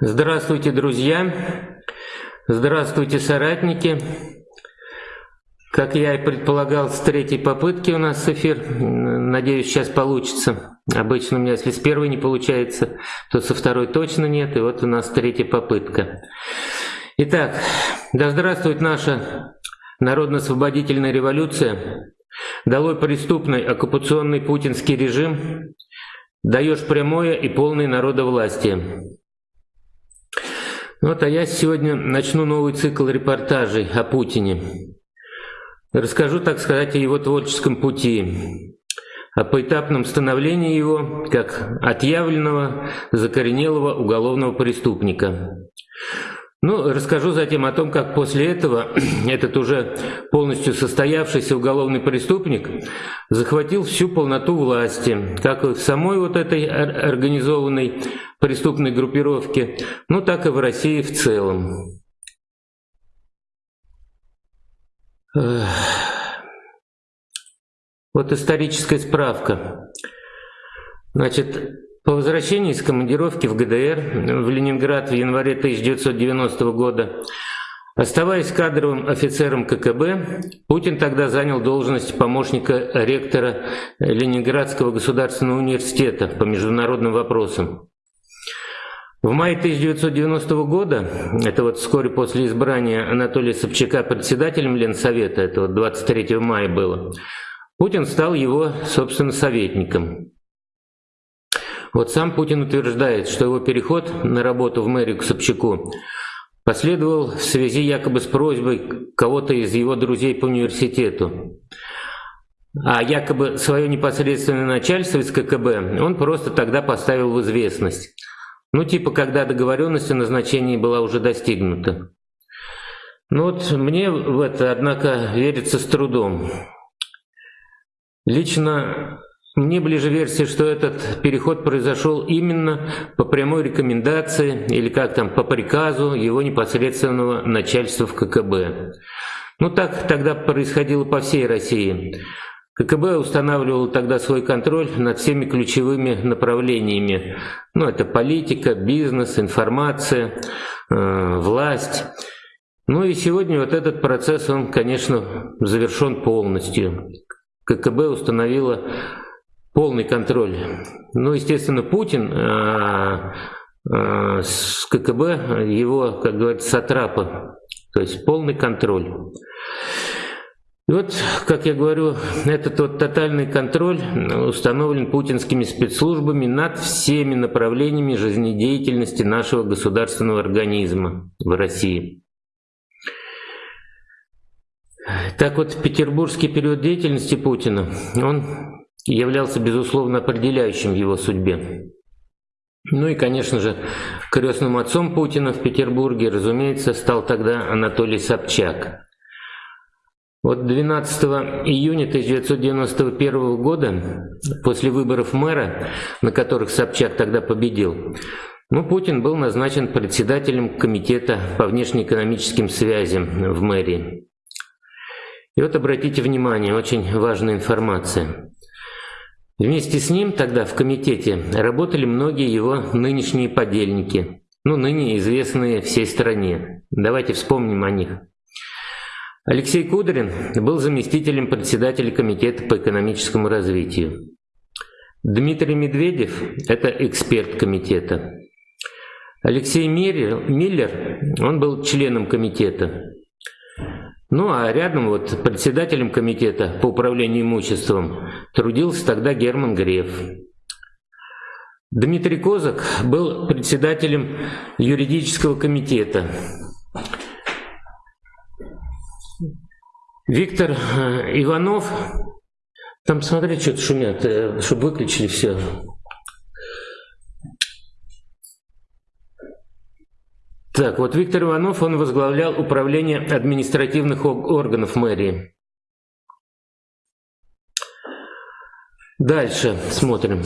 Здравствуйте, друзья! Здравствуйте, соратники! Как я и предполагал, с третьей попытки у нас эфир. Надеюсь, сейчас получится. Обычно у меня, если с первой не получается, то со второй точно нет. И вот у нас третья попытка. Итак, да здравствует наша народно-освободительная революция. Долой преступный оккупационный путинский режим. Даешь прямое и полное народовластие. Вот, а я сегодня начну новый цикл репортажей о Путине. Расскажу, так сказать, о его творческом пути, о поэтапном становлении его как отъявленного, закоренелого уголовного преступника. Ну, расскажу затем о том, как после этого этот уже полностью состоявшийся уголовный преступник захватил всю полноту власти, как в самой вот этой организованной преступной группировке, ну так и в России в целом. Вот историческая справка. Значит, по возвращении из командировки в ГДР в Ленинград в январе 1990 года, оставаясь кадровым офицером ККБ, Путин тогда занял должность помощника ректора Ленинградского государственного университета по международным вопросам. В мае 1990 года, это вот вскоре после избрания Анатолия Собчака председателем Ленсовета, это вот 23 мая было, Путин стал его, собственно, советником. Вот сам Путин утверждает, что его переход на работу в мэрию к Собчаку последовал в связи якобы с просьбой кого-то из его друзей по университету. А якобы свое непосредственное начальство из ККБ он просто тогда поставил в известность. Ну, типа, когда договоренность о назначении была уже достигнута. Ну вот мне в это, однако, верится с трудом. Лично мне ближе версия, что этот переход произошел именно по прямой рекомендации или как там, по приказу его непосредственного начальства в ККБ. Ну так тогда происходило по всей России. ККБ устанавливал тогда свой контроль над всеми ключевыми направлениями. Ну, это политика, бизнес, информация, э, власть. Ну и сегодня вот этот процесс, он, конечно, завершен полностью. ККБ установила полный контроль. Ну, естественно, Путин э, э, с ККБ, его, как говорится, сатрапа, то есть полный контроль. И вот, как я говорю, этот вот тотальный контроль установлен путинскими спецслужбами над всеми направлениями жизнедеятельности нашего государственного организма в России. Так вот, петербургский период деятельности Путина, он являлся, безусловно, определяющим его судьбе. Ну и, конечно же, крестным отцом Путина в Петербурге, разумеется, стал тогда Анатолий Собчак – вот 12 июня 1991 года, после выборов мэра, на которых Собчак тогда победил, ну, Путин был назначен председателем комитета по внешнеэкономическим связям в мэрии. И вот обратите внимание, очень важная информация. Вместе с ним тогда в комитете работали многие его нынешние подельники, ну, ныне известные всей стране. Давайте вспомним о них. Алексей Кудрин был заместителем председателя Комитета по экономическому развитию. Дмитрий Медведев – это эксперт комитета. Алексей Миллер, он был членом комитета. Ну а рядом вот председателем комитета по управлению имуществом трудился тогда Герман Греф. Дмитрий Козак был председателем юридического комитета. Виктор э, Иванов, там смотри, что-то шумят, э, чтобы выключили все. Так, вот Виктор Иванов, он возглавлял управление административных органов мэрии. Дальше смотрим.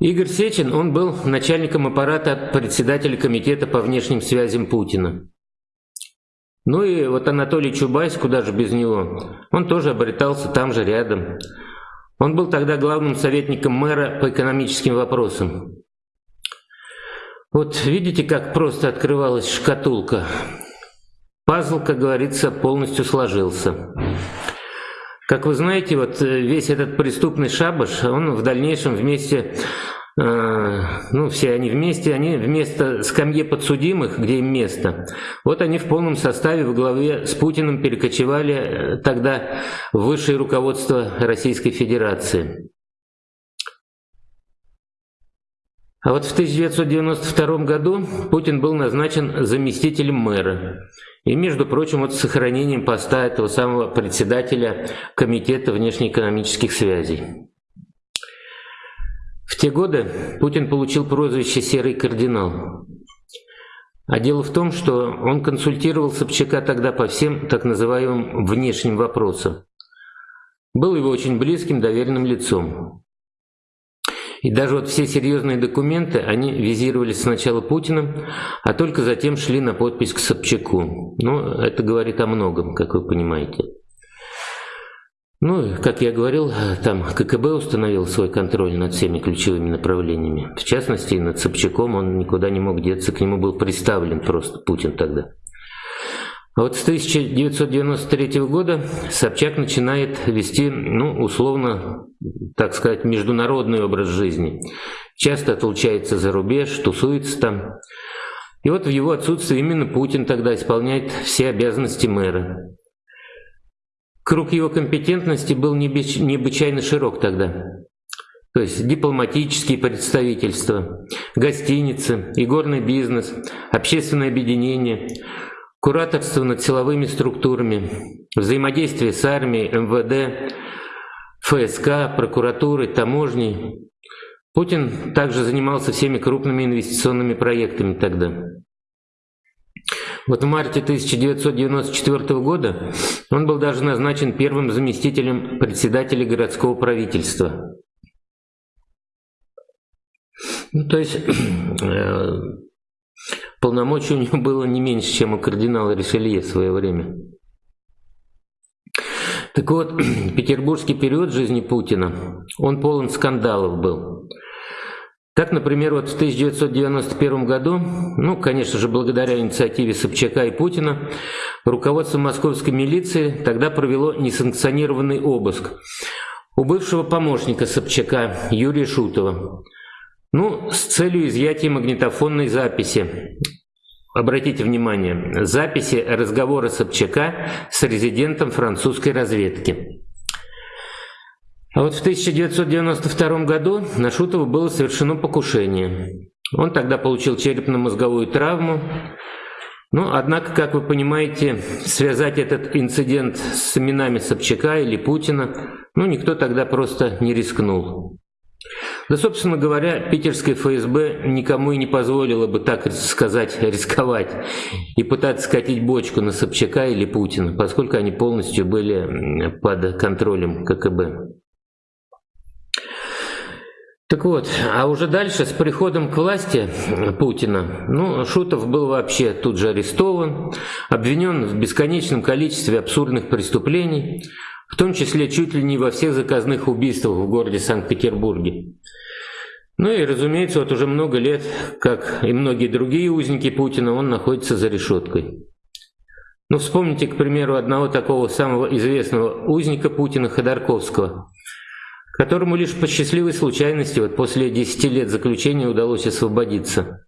Игорь Сечин, он был начальником аппарата председателя комитета по внешним связям Путина. Ну и вот Анатолий Чубайс, куда же без него, он тоже обретался там же рядом. Он был тогда главным советником мэра по экономическим вопросам. Вот видите, как просто открывалась шкатулка? Пазл, как говорится, полностью сложился. Как вы знаете, вот э, весь этот преступный шабаш, он в дальнейшем вместе, э, ну все они вместе, они вместо скамьи подсудимых, где им место, вот они в полном составе в главе с Путиным перекочевали э, тогда в высшее руководство Российской Федерации. А вот в 1992 году Путин был назначен заместителем мэра. И, между прочим, вот с сохранением поста этого самого председателя Комитета внешнеэкономических связей. В те годы Путин получил прозвище «Серый кардинал». А дело в том, что он консультировал Собчака тогда по всем так называемым внешним вопросам. Был его очень близким доверенным лицом. И даже вот все серьезные документы, они визировались сначала Путиным, а только затем шли на подпись к Собчаку. Ну, это говорит о многом, как вы понимаете. Ну, как я говорил, там ККБ установил свой контроль над всеми ключевыми направлениями. В частности, над Собчаком он никуда не мог деться, к нему был представлен просто Путин тогда. А вот с 1993 года Собчак начинает вести, ну, условно, так сказать, международный образ жизни. Часто отлучается за рубеж, тусуется там. И вот в его отсутствие именно Путин тогда исполняет все обязанности мэра. Круг его компетентности был необычайно широк тогда. То есть дипломатические представительства, гостиницы, игорный бизнес, общественное объединение – кураторство над силовыми структурами, взаимодействие с армией, МВД, ФСК, прокуратурой, таможней. Путин также занимался всеми крупными инвестиционными проектами тогда. Вот в марте 1994 года он был даже назначен первым заместителем председателя городского правительства. Ну, то есть э, Полномочий у него было не меньше, чем у кардинала Ришелье в свое время. Так вот, петербургский период жизни Путина, он полон скандалов был. Так, например, вот в 1991 году, ну, конечно же, благодаря инициативе Собчака и Путина, руководство московской милиции тогда провело несанкционированный обыск у бывшего помощника Собчака Юрия Шутова. Ну, с целью изъятия магнитофонной записи. Обратите внимание, записи разговора Собчака с резидентом французской разведки. А вот в 1992 году на Шутова было совершено покушение. Он тогда получил черепно-мозговую травму. Ну, однако, как вы понимаете, связать этот инцидент с именами Собчака или Путина, ну, никто тогда просто не рискнул. Да, собственно говоря, питерское ФСБ никому и не позволило бы, так сказать, рисковать и пытаться скатить бочку на Собчака или Путина, поскольку они полностью были под контролем ККБ. Так вот, а уже дальше, с приходом к власти Путина, ну, Шутов был вообще тут же арестован, обвинен в бесконечном количестве абсурдных преступлений, в том числе чуть ли не во всех заказных убийствах в городе Санкт-Петербурге. Ну и, разумеется, вот уже много лет, как и многие другие узники Путина, он находится за решеткой. Ну, вспомните, к примеру, одного такого самого известного узника Путина Ходорковского, которому лишь по счастливой случайности вот после 10 лет заключения удалось освободиться.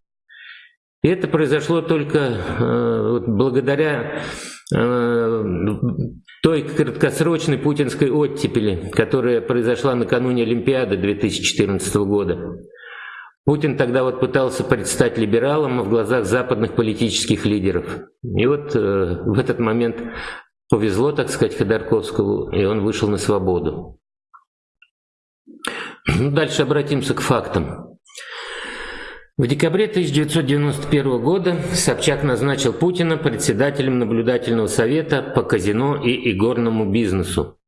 И это произошло только э, благодаря э, той краткосрочной путинской оттепели, которая произошла накануне Олимпиады 2014 года. Путин тогда вот пытался предстать либералом в глазах западных политических лидеров. И вот э, в этот момент повезло, так сказать, Ходорковскому, и он вышел на свободу. Ну, дальше обратимся к фактам. В декабре 1991 года Собчак назначил Путина председателем наблюдательного совета по казино и игорному бизнесу.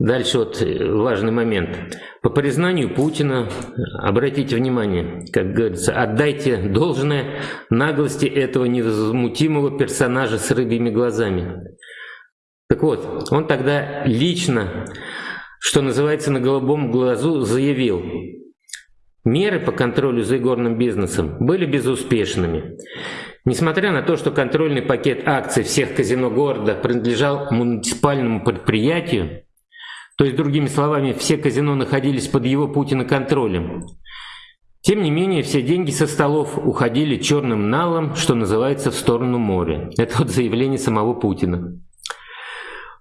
Дальше вот э, важный момент. По признанию Путина, обратите внимание, как говорится, отдайте должное наглости этого невозмутимого персонажа с рыбьими глазами. Так вот, он тогда лично, что называется, на голубом глазу заявил, меры по контролю за игорным бизнесом были безуспешными. Несмотря на то, что контрольный пакет акций всех казино города принадлежал муниципальному предприятию, то есть, другими словами, все казино находились под его Путина контролем, тем не менее, все деньги со столов уходили черным налом, что называется, в сторону моря. Это вот заявление самого Путина.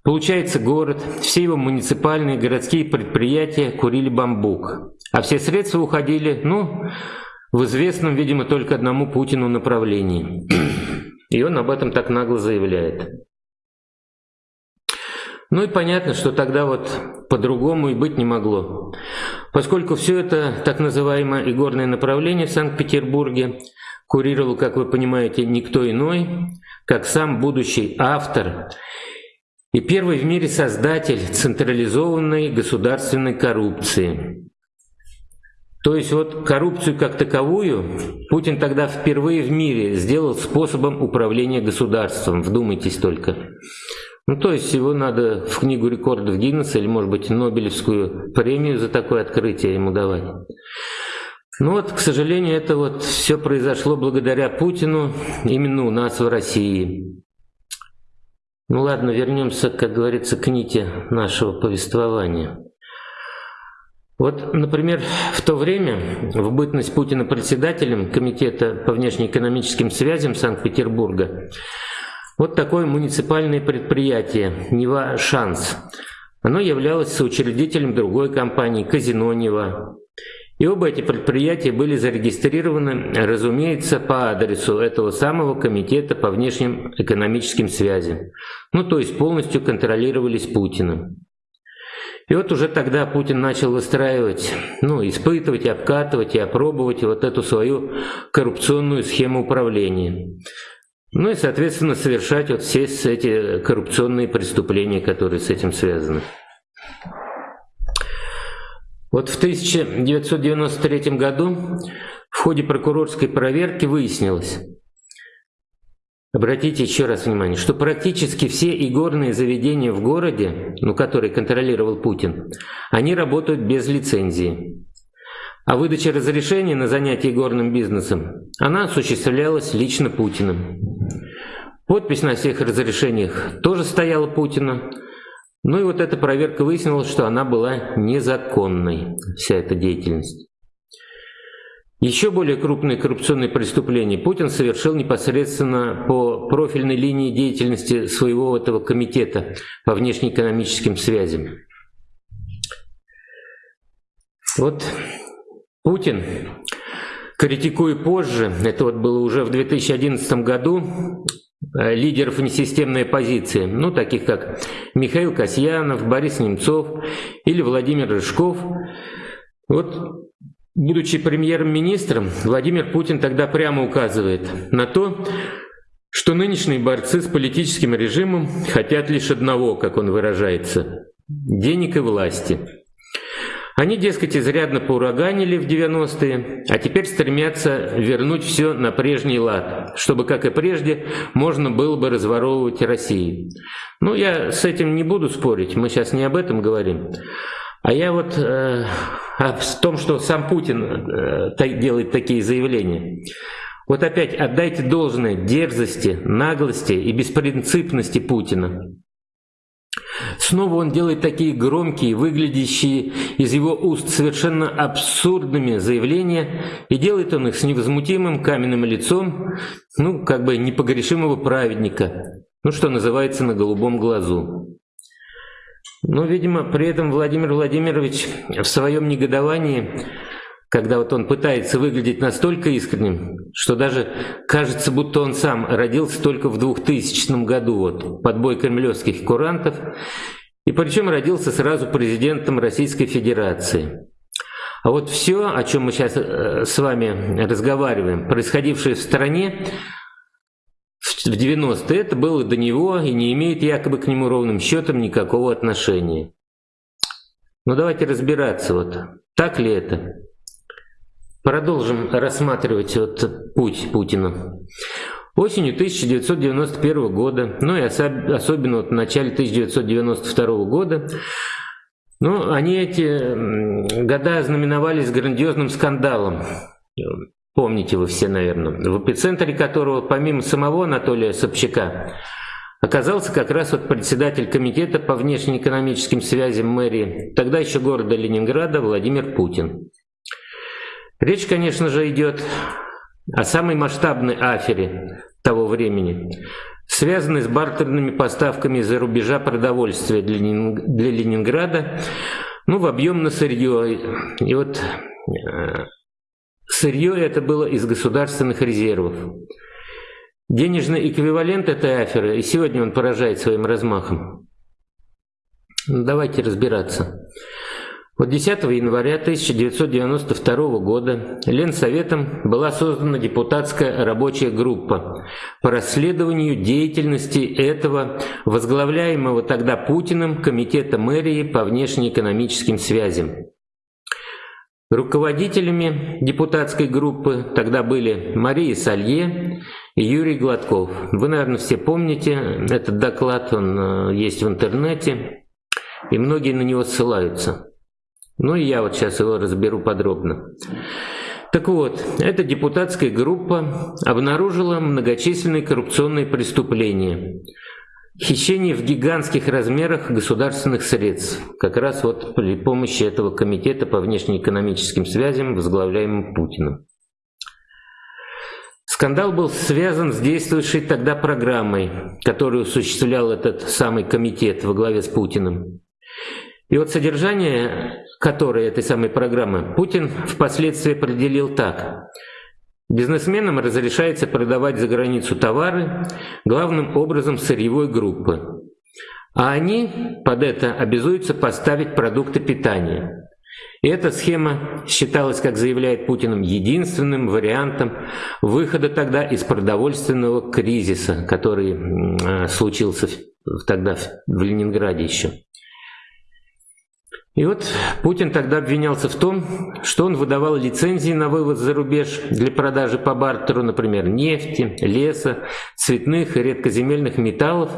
Получается, город, все его муниципальные городские предприятия курили бамбук, а все средства уходили, ну, в известном, видимо, только одному Путину направлении. И он об этом так нагло заявляет. Ну и понятно, что тогда вот по-другому и быть не могло. Поскольку все это так называемое игорное направление в Санкт-Петербурге курировал, как вы понимаете, никто иной, как сам будущий автор и первый в мире создатель централизованной государственной коррупции. То есть вот коррупцию как таковую Путин тогда впервые в мире сделал способом управления государством, вдумайтесь только. Ну, то есть его надо в книгу рекордов Гиннесса или, может быть, Нобелевскую премию за такое открытие ему давать. Ну вот, к сожалению, это вот все произошло благодаря Путину именно у нас в России. Ну ладно, вернемся, как говорится, к нити нашего повествования. Вот, например, в то время, в бытность Путина председателем Комитета по внешнеэкономическим связям Санкт-Петербурга, вот такое муниципальное предприятие «Нева Шанс». Оно являлось соучредителем другой компании «Казино Нева». И оба эти предприятия были зарегистрированы, разумеется, по адресу этого самого Комитета по внешним экономическим связям. Ну, то есть полностью контролировались Путиным. И вот уже тогда Путин начал выстраивать, ну, испытывать, обкатывать и опробовать вот эту свою коррупционную схему управления. Ну и, соответственно, совершать вот все эти коррупционные преступления, которые с этим связаны. Вот в 1993 году в ходе прокурорской проверки выяснилось, обратите еще раз внимание, что практически все игорные заведения в городе, ну, которые контролировал Путин, они работают без лицензии. А выдача разрешения на занятие горным бизнесом, она осуществлялась лично Путиным. Подпись на всех разрешениях тоже стояла Путина. Ну и вот эта проверка выяснила, что она была незаконной, вся эта деятельность. Еще более крупные коррупционные преступления Путин совершил непосредственно по профильной линии деятельности своего этого комитета по внешнеэкономическим связям. Вот Путин, критикуя позже, это вот было уже в 2011 году, э, лидеров несистемной оппозиции, ну, таких как Михаил Касьянов, Борис Немцов или Владимир Рыжков. Вот, будучи премьер-министром, Владимир Путин тогда прямо указывает на то, что нынешние борцы с политическим режимом хотят лишь одного, как он выражается – денег и власти – они, дескать, изрядно поураганили в 90-е, а теперь стремятся вернуть все на прежний лад, чтобы, как и прежде, можно было бы разворовывать Россию. Ну, я с этим не буду спорить, мы сейчас не об этом говорим. А я вот э, о том, что сам Путин э, делает такие заявления. Вот опять отдайте должное дерзости, наглости и беспринципности Путина. Снова он делает такие громкие, выглядящие из его уст совершенно абсурдными заявления, и делает он их с невозмутимым каменным лицом, ну, как бы непогрешимого праведника, ну, что называется, на голубом глазу. Но, видимо, при этом Владимир Владимирович в своем негодовании когда вот он пытается выглядеть настолько искренним, что даже кажется, будто он сам родился только в 2000 году, вот, под бой кремлевских курантов, и причем родился сразу президентом Российской Федерации. А вот все, о чем мы сейчас э, с вами разговариваем, происходившее в стране в 90-е, это было до него и не имеет якобы к нему ровным счетом никакого отношения. Ну давайте разбираться, вот так ли это? Продолжим рассматривать вот путь Путина. Осенью 1991 года, ну и особенно вот в начале 1992 года, Ну, они эти года знаменовались грандиозным скандалом. Помните вы все, наверное. В эпицентре которого, помимо самого Анатолия Собчака, оказался как раз вот председатель комитета по внешнеэкономическим связям мэрии, тогда еще города Ленинграда, Владимир Путин. Речь, конечно же, идет о самой масштабной афере того времени, связанной с бартерными поставками из-за рубежа продовольствия для, Ленинграда, ну, в объем на сырье. И вот э, сырье это было из государственных резервов. Денежный эквивалент этой аферы, и сегодня он поражает своим размахом. Давайте разбираться. Вот 10 января 1992 года Ленсоветом была создана депутатская рабочая группа по расследованию деятельности этого возглавляемого тогда Путиным Комитета мэрии по внешнеэкономическим связям. Руководителями депутатской группы тогда были Мария Салье и Юрий Гладков. Вы, наверное, все помните этот доклад, он э, есть в интернете, и многие на него ссылаются. Ну и я вот сейчас его разберу подробно. Так вот, эта депутатская группа обнаружила многочисленные коррупционные преступления. Хищение в гигантских размерах государственных средств, как раз вот при помощи этого комитета по внешнеэкономическим связям, возглавляемым Путиным. Скандал был связан с действующей тогда программой, которую осуществлял этот самый комитет во главе с Путиным. И вот содержание которой этой самой программы Путин впоследствии определил так. Бизнесменам разрешается продавать за границу товары, главным образом сырьевой группы. А они под это обязуются поставить продукты питания. И эта схема считалась, как заявляет Путин, единственным вариантом выхода тогда из продовольственного кризиса, который случился тогда в Ленинграде еще. И вот Путин тогда обвинялся в том, что он выдавал лицензии на вывоз за рубеж для продажи по бартеру, например, нефти, леса, цветных и редкоземельных металлов.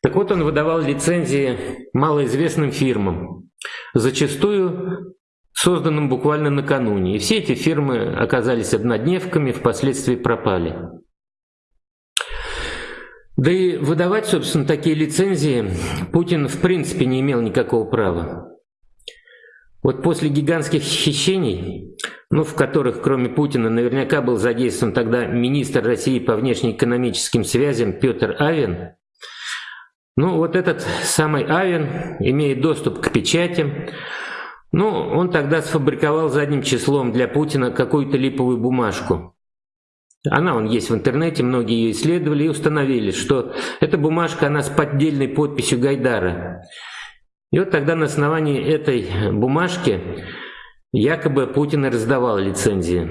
Так вот, он выдавал лицензии малоизвестным фирмам, зачастую созданным буквально накануне. И все эти фирмы оказались однодневками, впоследствии пропали. Да и выдавать, собственно, такие лицензии Путин в принципе не имел никакого права. Вот после гигантских хищений, ну, в которых кроме Путина наверняка был задействован тогда министр России по внешнеэкономическим связям Петр Авен, ну, вот этот самый Авен имеет доступ к печати, ну, он тогда сфабриковал задним числом для Путина какую-то липовую бумажку. Она он есть в интернете, многие ее исследовали и установили, что эта бумажка, она с поддельной подписью Гайдара. И вот тогда на основании этой бумажки якобы Путин раздавал лицензии.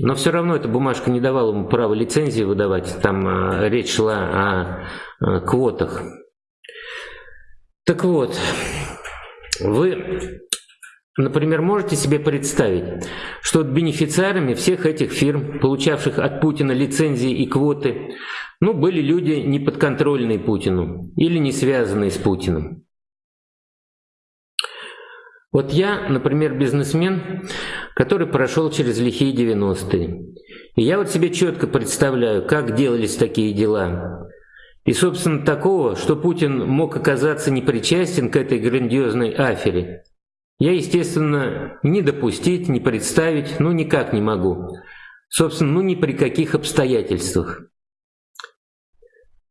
Но все равно эта бумажка не давала ему права лицензии выдавать. Там а, речь шла о а, квотах. Так вот, вы, например, можете себе представить, что бенефициарами всех этих фирм, получавших от Путина лицензии и квоты, ну, были люди неподконтрольные Путину или не связанные с Путиным. Вот я, например, бизнесмен, который прошел через лихие 90-е. И я вот себе четко представляю, как делались такие дела. И, собственно, такого, что Путин мог оказаться непричастен к этой грандиозной афере, я, естественно, не допустить, не представить, ну никак не могу. Собственно, ну ни при каких обстоятельствах.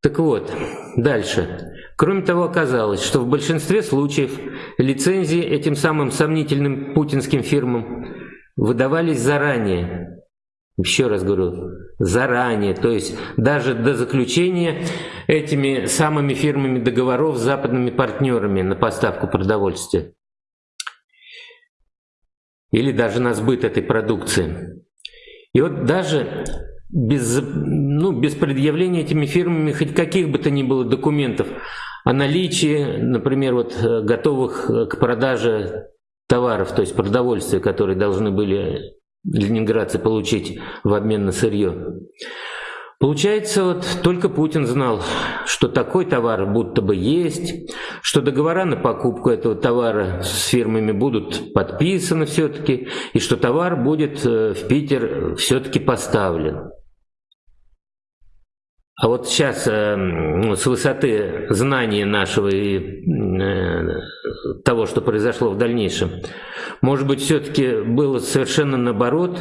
Так вот, дальше. Кроме того, оказалось, что в большинстве случаев лицензии этим самым сомнительным путинским фирмам выдавались заранее. Еще раз говорю, заранее, то есть даже до заключения этими самыми фирмами договоров с западными партнерами на поставку продовольствия. Или даже на сбыт этой продукции. И вот даже без, ну, без предъявления этими фирмами хоть каких бы то ни было документов о наличии, например, вот, э, готовых э, к продаже товаров, то есть продовольствия, которые должны были ленинградцы получить в обмен на сырье. Получается, вот только Путин знал, что такой товар будто бы есть, что договора на покупку этого товара с фирмами будут подписаны все-таки, и что товар будет э, в Питер все-таки поставлен. А вот сейчас э, ну, с высоты знания нашего и э, того, что произошло в дальнейшем, может быть, все-таки было совершенно наоборот.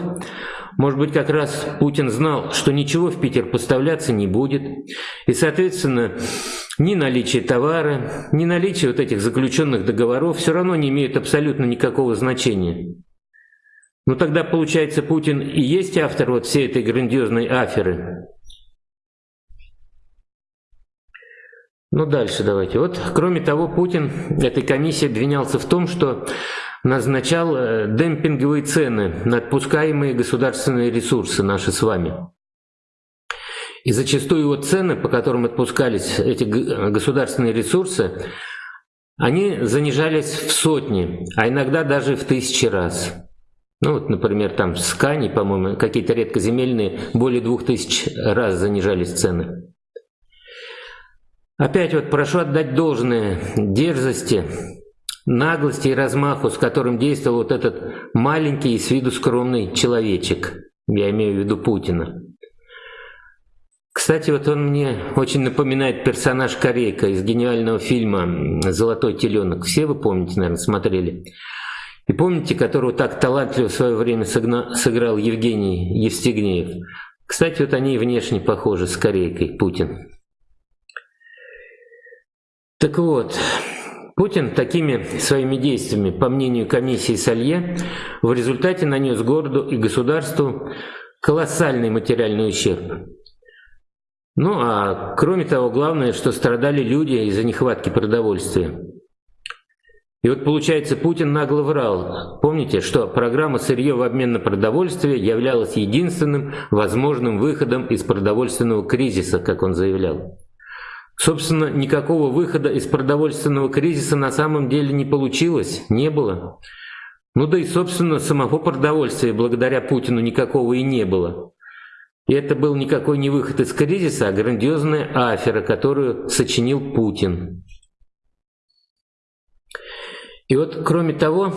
Может быть, как раз Путин знал, что ничего в Питер поставляться не будет. И, соответственно, ни наличие товара, ни наличие вот этих заключенных договоров все равно не имеют абсолютно никакого значения. Ну тогда, получается, Путин и есть автор вот всей этой грандиозной аферы. Ну дальше давайте. Вот, кроме того, Путин этой комиссии обвинялся в том, что назначал э, демпинговые цены на отпускаемые государственные ресурсы наши с вами. И зачастую его цены, по которым отпускались эти государственные ресурсы, они занижались в сотни, а иногда даже в тысячи раз. Ну вот, например, там с Кани, по-моему, какие-то редкоземельные, более двух тысяч раз занижались цены. Опять вот прошу отдать должное дерзости, наглости и размаху, с которым действовал вот этот маленький и с виду скромный человечек. Я имею в виду Путина. Кстати, вот он мне очень напоминает персонаж Корейка из гениального фильма «Золотой теленок». Все вы помните, наверное, смотрели. И помните, которого так талантливо в свое время сыграл Евгений Евстигнеев? Кстати, вот они внешне похожи с Корейкой, Путин. Так вот, Путин такими своими действиями, по мнению комиссии Салье, в результате нанес городу и государству колоссальный материальный ущерб. Ну а кроме того, главное, что страдали люди из-за нехватки продовольствия. И вот получается, Путин нагло врал. Помните, что программа «Сырье в обмен на продовольствие» являлась единственным возможным выходом из продовольственного кризиса, как он заявлял. Собственно, никакого выхода из продовольственного кризиса на самом деле не получилось, не было. Ну да и, собственно, самого продовольствия благодаря Путину никакого и не было. И это был никакой не выход из кризиса, а грандиозная афера, которую сочинил Путин. И вот, кроме того,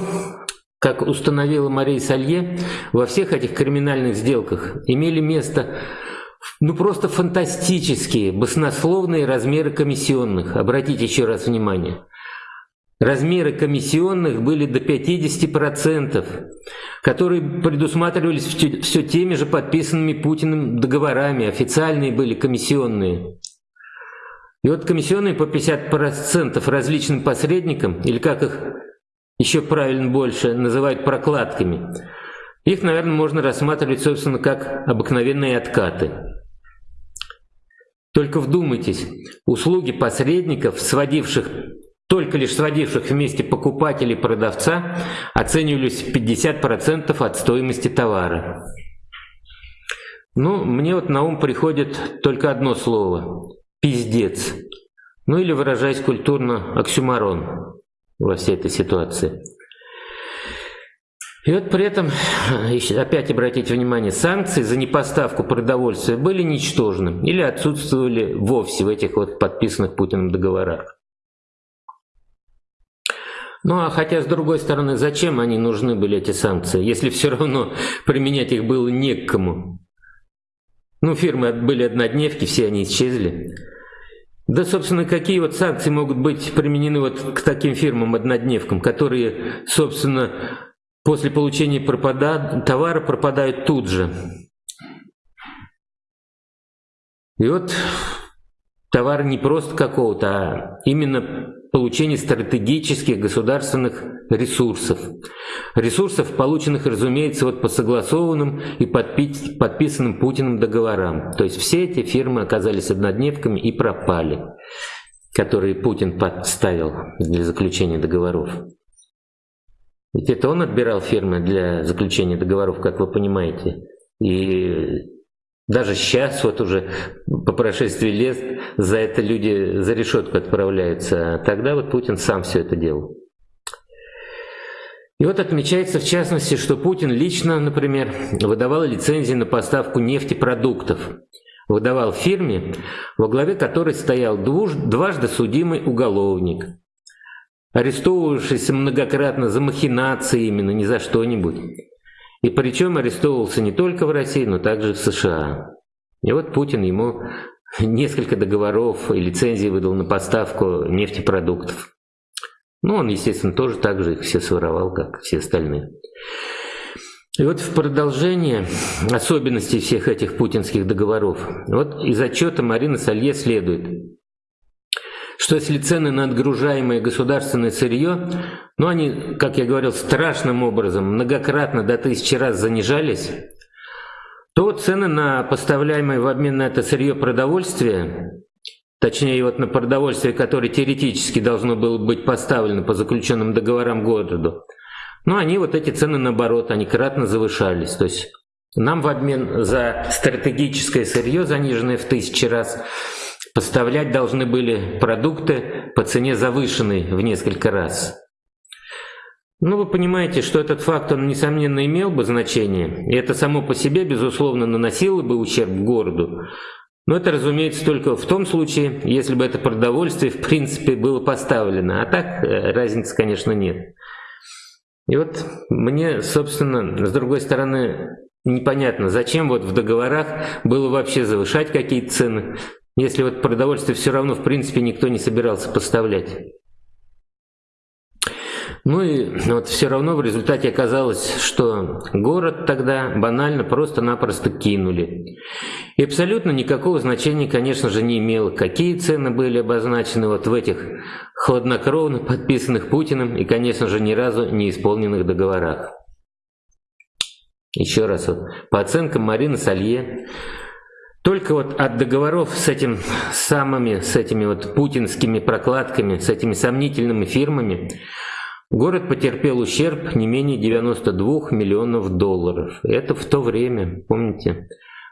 как установила Мария Салье, во всех этих криминальных сделках имели место ну просто фантастические, баснословные размеры комиссионных. Обратите еще раз внимание. Размеры комиссионных были до 50%, которые предусматривались все теми же подписанными Путиным договорами, официальные были комиссионные. И вот комиссионные по 50% различным посредникам, или как их еще правильно больше называют прокладками, их, наверное, можно рассматривать, собственно, как обыкновенные откаты. Только вдумайтесь, услуги посредников, сводивших только лишь сводивших вместе покупателя и продавца, оценивались в 50% от стоимости товара. Ну, мне вот на ум приходит только одно слово – пиздец. Ну или, выражаясь культурно, оксюмарон во всей этой ситуации. И вот при этом, опять обратите внимание, санкции за непоставку продовольствия были ничтожны или отсутствовали вовсе в этих вот подписанных Путиным договорах. Ну а хотя, с другой стороны, зачем они нужны были, эти санкции, если все равно применять их было не к кому? Ну, фирмы были однодневки, все они исчезли. Да, собственно, какие вот санкции могут быть применены вот к таким фирмам-однодневкам, которые, собственно, после получения пропада... товара пропадают тут же. И вот товар не просто какого-то, а именно получение стратегических государственных ресурсов. Ресурсов, полученных, разумеется, вот по согласованным и подпи подписанным Путиным договорам. То есть все эти фирмы оказались однодневками и пропали, которые Путин подставил для заключения договоров. Ведь это он отбирал фирмы для заключения договоров, как вы понимаете. И даже сейчас, вот уже по прошествии лет, за это люди за решетку отправляются. А тогда вот Путин сам все это делал. И вот отмечается в частности, что Путин лично, например, выдавал лицензии на поставку нефтепродуктов. выдавал фирме, во главе которой стоял дважды судимый уголовник, арестовывавшийся многократно за махинации именно, не за что-нибудь. И причем арестовывался не только в России, но также в США. И вот Путин ему несколько договоров и лицензий выдал на поставку нефтепродуктов. Ну, он, естественно, тоже так же их все своровал, как все остальные. И вот в продолжение особенностей всех этих путинских договоров, вот из отчета Марины Салье следует, что если цены на отгружаемое государственное сырье, ну они, как я говорил, страшным образом, многократно до тысячи раз занижались, то цены на поставляемое в обмен на это сырье продовольствие, точнее вот на продовольствие, которое теоретически должно было быть поставлено по заключенным договорам городу, ну они вот эти цены наоборот, они кратно завышались. То есть нам в обмен за стратегическое сырье, заниженное в тысячи раз, поставлять должны были продукты по цене завышенной в несколько раз. Ну, вы понимаете, что этот факт, он, несомненно, имел бы значение, и это само по себе, безусловно, наносило бы ущерб городу. Но это, разумеется, только в том случае, если бы это продовольствие, в принципе, было поставлено. А так, э, разницы, конечно, нет. И вот мне, собственно, с другой стороны, непонятно, зачем вот в договорах было вообще завышать какие-то цены, если вот продовольствие все равно, в принципе, никто не собирался поставлять. Ну и вот все равно в результате оказалось, что город тогда банально просто-напросто кинули. И абсолютно никакого значения, конечно же, не имело, какие цены были обозначены вот в этих хладнокровно подписанных Путиным и, конечно же, ни разу не исполненных договорах. Еще раз, вот, по оценкам Марины Салье, только вот от договоров с этим самыми, с этими вот путинскими прокладками, с этими сомнительными фирмами, Город потерпел ущерб не менее 92 миллионов долларов. Это в то время, помните,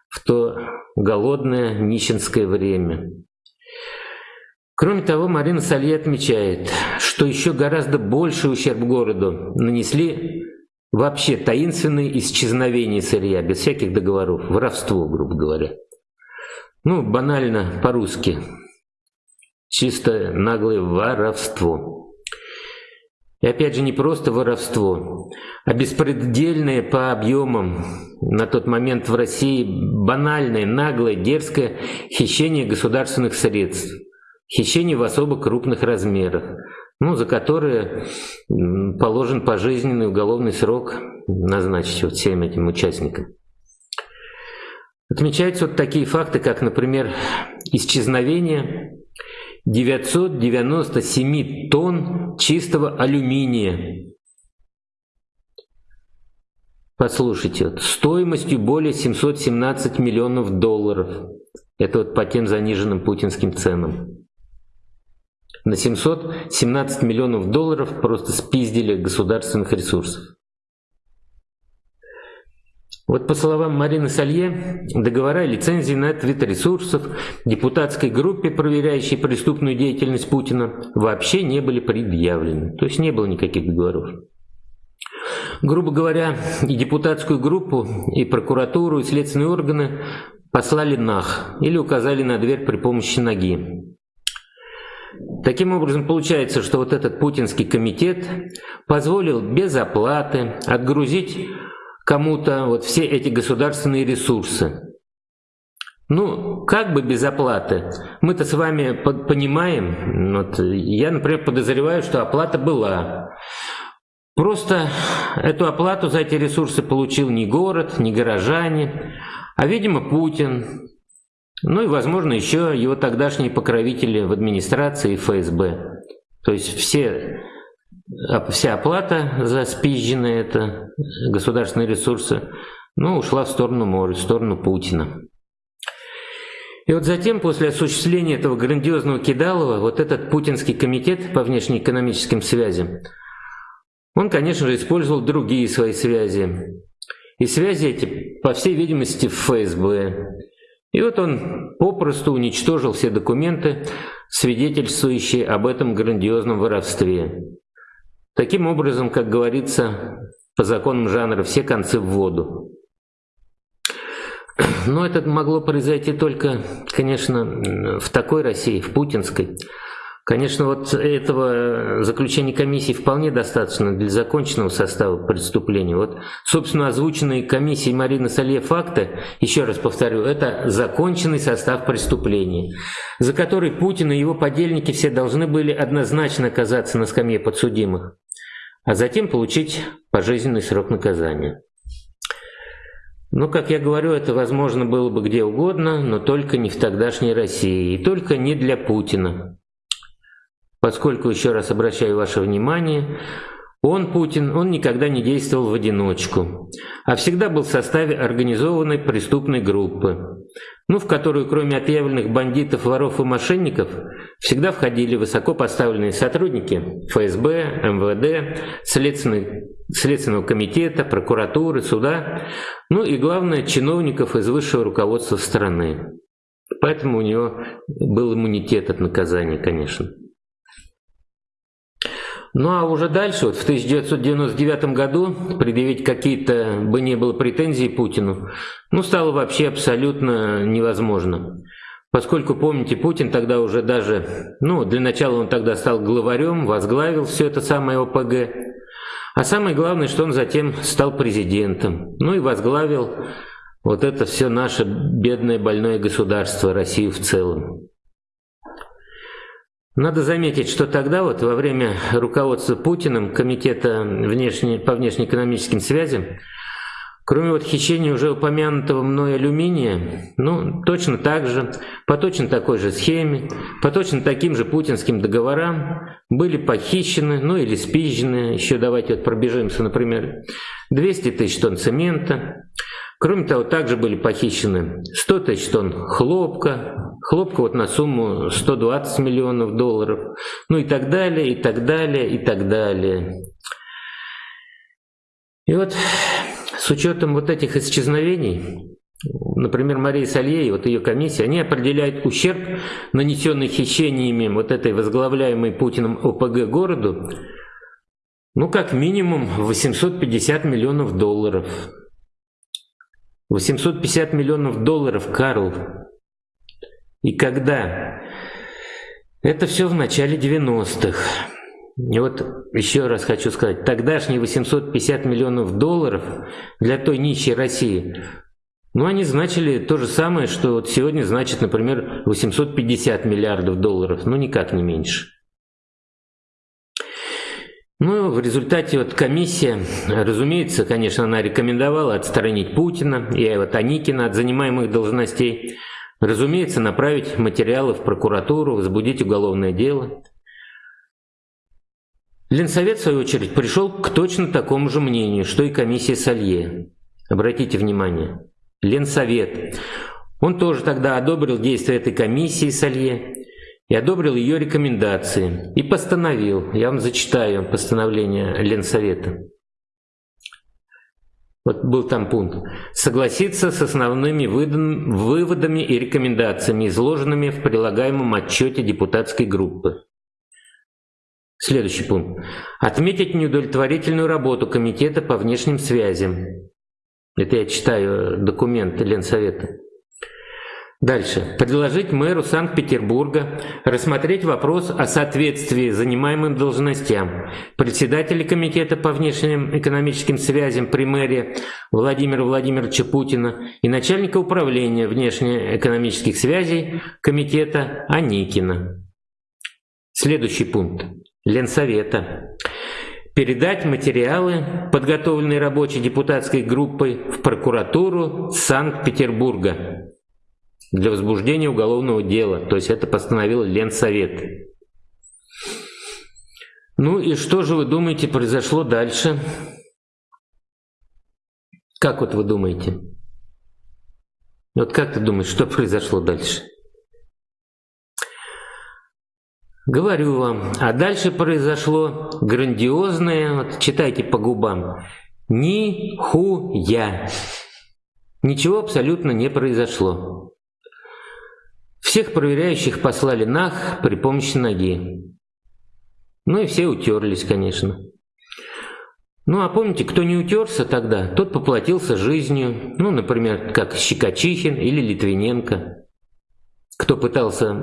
в то голодное нищенское время. Кроме того, Марина Салье отмечает, что еще гораздо больше ущерб городу нанесли вообще таинственные исчезновения сырья, без всяких договоров, воровство, грубо говоря. Ну, банально по-русски. Чисто наглое воровство. И опять же не просто воровство, а беспредельное по объемам на тот момент в России банальное, наглое, дерзкое хищение государственных средств. Хищение в особо крупных размерах, ну, за которое положен пожизненный уголовный срок назначить вот всем этим участникам. Отмечаются вот такие факты, как, например, исчезновение 997 тонн чистого алюминия. Послушайте, вот, стоимостью более 717 миллионов долларов. Это вот по тем заниженным путинским ценам. На 717 миллионов долларов просто спиздили государственных ресурсов. Вот по словам Марины Салье, договора и лицензии на этот вид ресурсов депутатской группе, проверяющей преступную деятельность Путина, вообще не были предъявлены. То есть не было никаких договоров. Грубо говоря, и депутатскую группу, и прокуратуру, и следственные органы послали нах или указали на дверь при помощи ноги. Таким образом, получается, что вот этот путинский комитет позволил без оплаты отгрузить кому-то вот все эти государственные ресурсы. Ну, как бы без оплаты. Мы-то с вами понимаем, вот я, например, подозреваю, что оплата была. Просто эту оплату за эти ресурсы получил не город, не горожане, а, видимо, Путин. Ну и, возможно, еще его тогдашние покровители в администрации и ФСБ. То есть все вся оплата за спизженные это государственные ресурсы, ну, ушла в сторону моря, в сторону Путина. И вот затем, после осуществления этого грандиозного кидалова, вот этот путинский комитет по внешнеэкономическим связям, он, конечно же, использовал другие свои связи. И связи эти, по всей видимости, в ФСБ. И вот он попросту уничтожил все документы, свидетельствующие об этом грандиозном воровстве. Таким образом, как говорится, по законам жанра все концы в воду. Но это могло произойти только, конечно, в такой России, в путинской. Конечно, вот этого заключения комиссии вполне достаточно для законченного состава преступления. Вот, собственно, озвученные комиссией Марины Салье факты, еще раз повторю, это законченный состав преступления, за который Путин и его подельники все должны были однозначно оказаться на скамье подсудимых, а затем получить пожизненный срок наказания. Но, как я говорю, это возможно было бы где угодно, но только не в тогдашней России, и только не для Путина поскольку, еще раз обращаю ваше внимание, он, Путин, он никогда не действовал в одиночку, а всегда был в составе организованной преступной группы, ну, в которую кроме отъявленных бандитов, воров и мошенников всегда входили высоко поставленные сотрудники ФСБ, МВД, Следственного комитета, прокуратуры, суда, ну и, главное, чиновников из высшего руководства страны. Поэтому у него был иммунитет от наказания, конечно. Ну а уже дальше, вот в 1999 году, предъявить какие-то бы не было претензий Путину, ну стало вообще абсолютно невозможно. Поскольку, помните, Путин тогда уже даже, ну для начала он тогда стал главарем, возглавил все это самое ОПГ, а самое главное, что он затем стал президентом, ну и возглавил вот это все наше бедное больное государство, Россию в целом. Надо заметить, что тогда вот во время руководства Путиным Комитета внешне, по внешнеэкономическим связям, кроме вот хищения уже упомянутого мной алюминия, ну, точно так же, по точно такой же схеме, по точно таким же путинским договорам были похищены, ну или спизжены, еще давайте вот пробежимся, например, 200 тысяч тонн цемента, Кроме того, также были похищены 100 тысяч тонн хлопка, хлопка вот на сумму 120 миллионов долларов, ну и так далее, и так далее, и так далее. И вот с учетом вот этих исчезновений, например, Мария Салье вот ее комиссия, они определяют ущерб, нанесенный хищениями вот этой возглавляемой Путиным ОПГ городу, ну как минимум 850 миллионов долларов. 850 миллионов долларов, Карл. И когда? Это все в начале 90-х. И вот еще раз хочу сказать, тогдашние 850 миллионов долларов для той нищей России, ну они значили то же самое, что вот сегодня значит, например, 850 миллиардов долларов, но никак не меньше. Ну, в результате вот комиссия, разумеется, конечно, она рекомендовала отстранить Путина и вот Аникина от занимаемых должностей. Разумеется, направить материалы в прокуратуру, возбудить уголовное дело. Ленсовет, в свою очередь, пришел к точно такому же мнению, что и комиссия Салье. Обратите внимание. Ленсовет. Он тоже тогда одобрил действия этой комиссии Салье и одобрил ее рекомендации и постановил, я вам зачитаю постановление Ленсовета. Вот был там пункт. Согласиться с основными выводами и рекомендациями, изложенными в прилагаемом отчете депутатской группы. Следующий пункт. Отметить неудовлетворительную работу Комитета по внешним связям. Это я читаю документ Ленсовета. Дальше. Предложить мэру Санкт-Петербурга рассмотреть вопрос о соответствии занимаемым должностям председателя Комитета по внешним экономическим связям при мэре Владимира Владимировича Путина и начальника управления внешнеэкономических связей Комитета Аникина. Следующий пункт. Ленсовета. Передать материалы, подготовленные рабочей депутатской группой, в прокуратуру Санкт-Петербурга для возбуждения уголовного дела. То есть это постановил Ленсовет. Ну и что же вы думаете произошло дальше? Как вот вы думаете? Вот как ты думаешь, что произошло дальше? Говорю вам, а дальше произошло грандиозное, вот читайте по губам, нихуя. Ничего абсолютно не произошло. Всех проверяющих послали нах при помощи ноги. Ну и все утерлись, конечно. Ну а помните, кто не утерся тогда, тот поплатился жизнью, ну, например, как Щекочихин или Литвиненко, кто пытался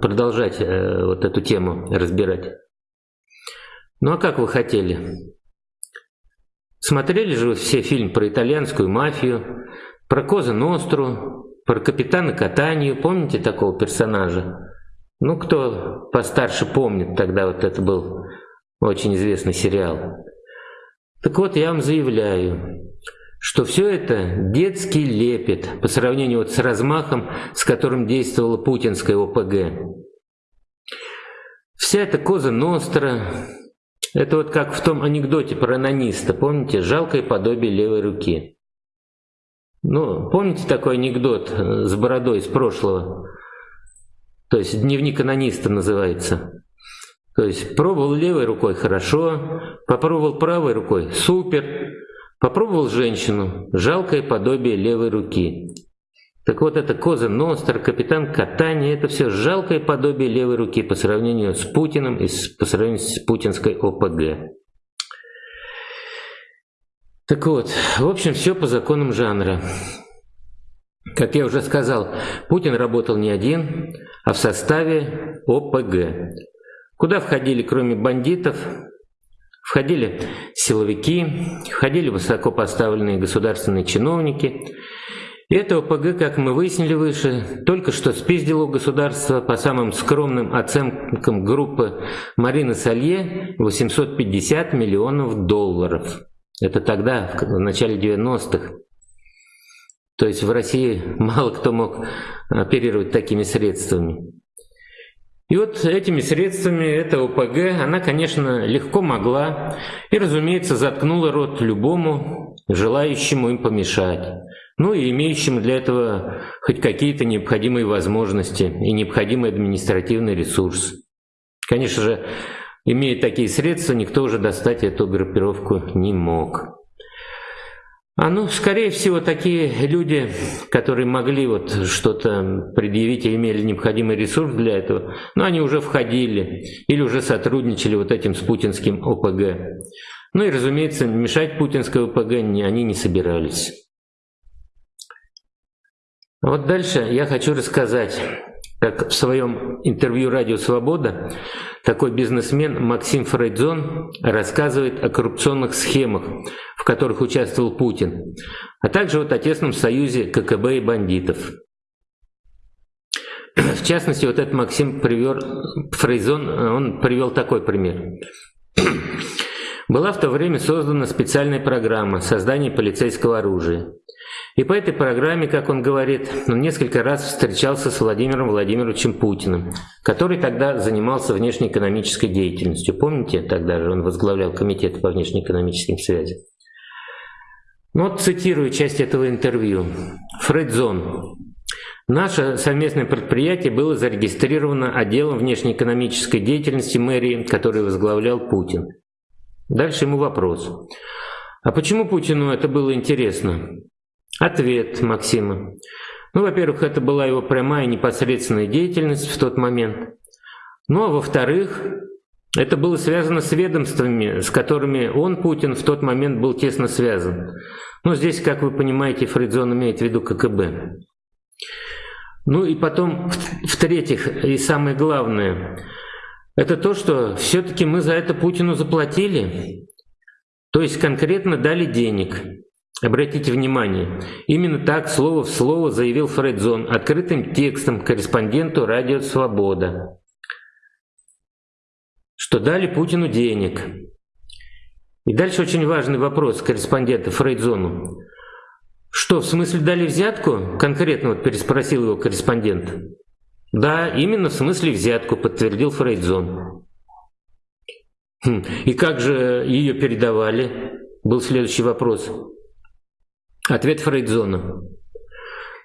продолжать э, вот эту тему разбирать. Ну а как вы хотели? Смотрели же вы все фильм про итальянскую мафию, про Коза Ностру, про капитана Катанию, помните такого персонажа? Ну, кто постарше помнит, тогда вот это был очень известный сериал. Так вот, я вам заявляю, что все это детский лепет по сравнению вот с размахом, с которым действовала путинская ОПГ. Вся эта коза Ностра, это вот как в том анекдоте про анониста, помните, жалкое подобие левой руки. Ну, помните такой анекдот с бородой из прошлого? То есть дневник анониста называется. То есть пробовал левой рукой хорошо, попробовал правой рукой супер, попробовал женщину, жалкое подобие левой руки. Так вот это Коза Ностр, капитан Катани, это все жалкое подобие левой руки по сравнению с Путиным и по сравнению с путинской ОПГ. Так вот, в общем, все по законам жанра. Как я уже сказал, Путин работал не один, а в составе ОПГ. Куда входили, кроме бандитов, входили силовики, входили высокопоставленные государственные чиновники. И это ОПГ, как мы выяснили выше, только что спиздило у государства по самым скромным оценкам группы Марины Салье 850 миллионов долларов. Это тогда, в начале 90-х. То есть в России мало кто мог оперировать такими средствами. И вот этими средствами эта ОПГ, она, конечно, легко могла и, разумеется, заткнула рот любому, желающему им помешать, ну и имеющему для этого хоть какие-то необходимые возможности и необходимый административный ресурс. Конечно же, имея такие средства, никто уже достать эту группировку не мог. А ну, скорее всего, такие люди, которые могли вот что-то предъявить и имели необходимый ресурс для этого, ну, они уже входили или уже сотрудничали вот этим с путинским ОПГ. Ну и, разумеется, мешать путинской ОПГ они не собирались. Вот дальше я хочу рассказать, как в своем интервью «Радио Свобода» такой бизнесмен Максим Фрейдзон рассказывает о коррупционных схемах, в которых участвовал Путин, а также вот о тесном союзе ККБ и бандитов. В частности, вот этот Максим привер, Фрейзон, он привел такой пример. Была в то время создана специальная программа создания полицейского оружия. И по этой программе, как он говорит, он несколько раз встречался с Владимиром Владимировичем Путиным, который тогда занимался внешнеэкономической деятельностью. Помните, тогда же он возглавлял комитет по внешнеэкономическим связям. Ну вот цитирую часть этого интервью. Фредзон. Наше совместное предприятие было зарегистрировано отделом внешнеэкономической деятельности мэрии, который возглавлял Путин. Дальше ему вопрос. А почему Путину это было интересно? Ответ Максима. Ну, во-первых, это была его прямая непосредственная деятельность в тот момент. Ну, а во-вторых, это было связано с ведомствами, с которыми он, Путин, в тот момент был тесно связан. Ну, здесь, как вы понимаете, Фридзон имеет в виду ККБ. Ну и потом, в-третьих, и самое главное, это то, что все-таки мы за это Путину заплатили, то есть конкретно дали денег. Обратите внимание, именно так слово в слово заявил Фредзон открытым текстом корреспонденту «Радио Свобода», что дали Путину денег. И дальше очень важный вопрос корреспондента Фрейдзону. Что, в смысле дали взятку? Конкретно вот переспросил его корреспондент. Да, именно в смысле взятку, подтвердил Фрейдзон. Хм, и как же ее передавали? Был следующий вопрос. Ответ Фрейдзона.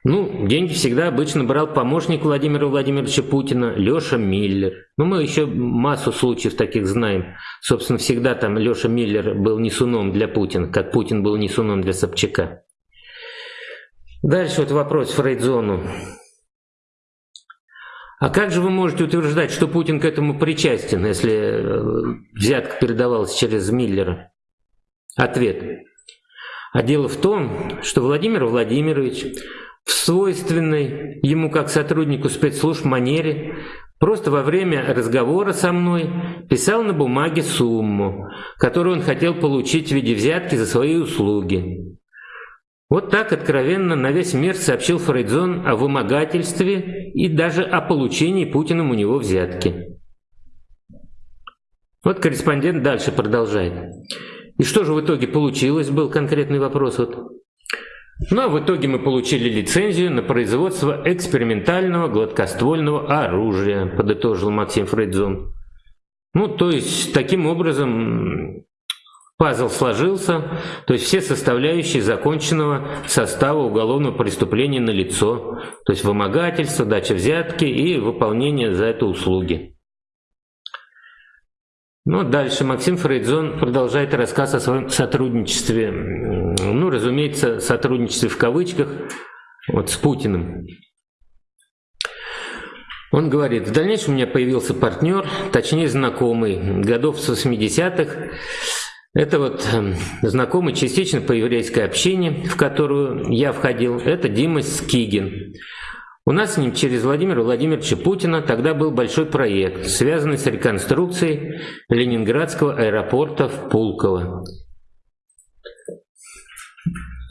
Ну, деньги всегда обычно брал помощник Владимира Владимировича Путина, Леша Миллер. Ну, мы еще массу случаев таких знаем. Собственно, всегда там Леша Миллер был несуном для Путина, как Путин был несуном для Собчака. Дальше вот вопрос Фрейдзону. А как же вы можете утверждать, что Путин к этому причастен, если э, взятка передавалась через Миллера? Ответ. А дело в том, что Владимир Владимирович в свойственной ему как сотруднику спецслужб манере просто во время разговора со мной писал на бумаге сумму, которую он хотел получить в виде взятки за свои услуги. Вот так откровенно на весь мир сообщил Фрейдзон о вымогательстве и даже о получении Путиным у него взятки. Вот корреспондент дальше продолжает. И что же в итоге получилось, был конкретный вопрос. Вот. Ну а в итоге мы получили лицензию на производство экспериментального гладкоствольного оружия, подытожил Максим Фрейдзон. Ну, то есть, таким образом, пазл сложился, то есть все составляющие законченного состава уголовного преступления на лицо, то есть вымогательство, дача взятки и выполнение за это услуги. Ну, дальше Максим Фрейдзон продолжает рассказ о своем сотрудничестве, ну, разумеется, сотрудничестве в кавычках, вот с Путиным. Он говорит, в дальнейшем у меня появился партнер, точнее знакомый, годов с 80-х. Это вот эм, знакомый частично по еврейской общине, в которую я входил, это Дима Скигин. У нас с ним через Владимира Владимировича Путина тогда был большой проект, связанный с реконструкцией Ленинградского аэропорта в Пулково.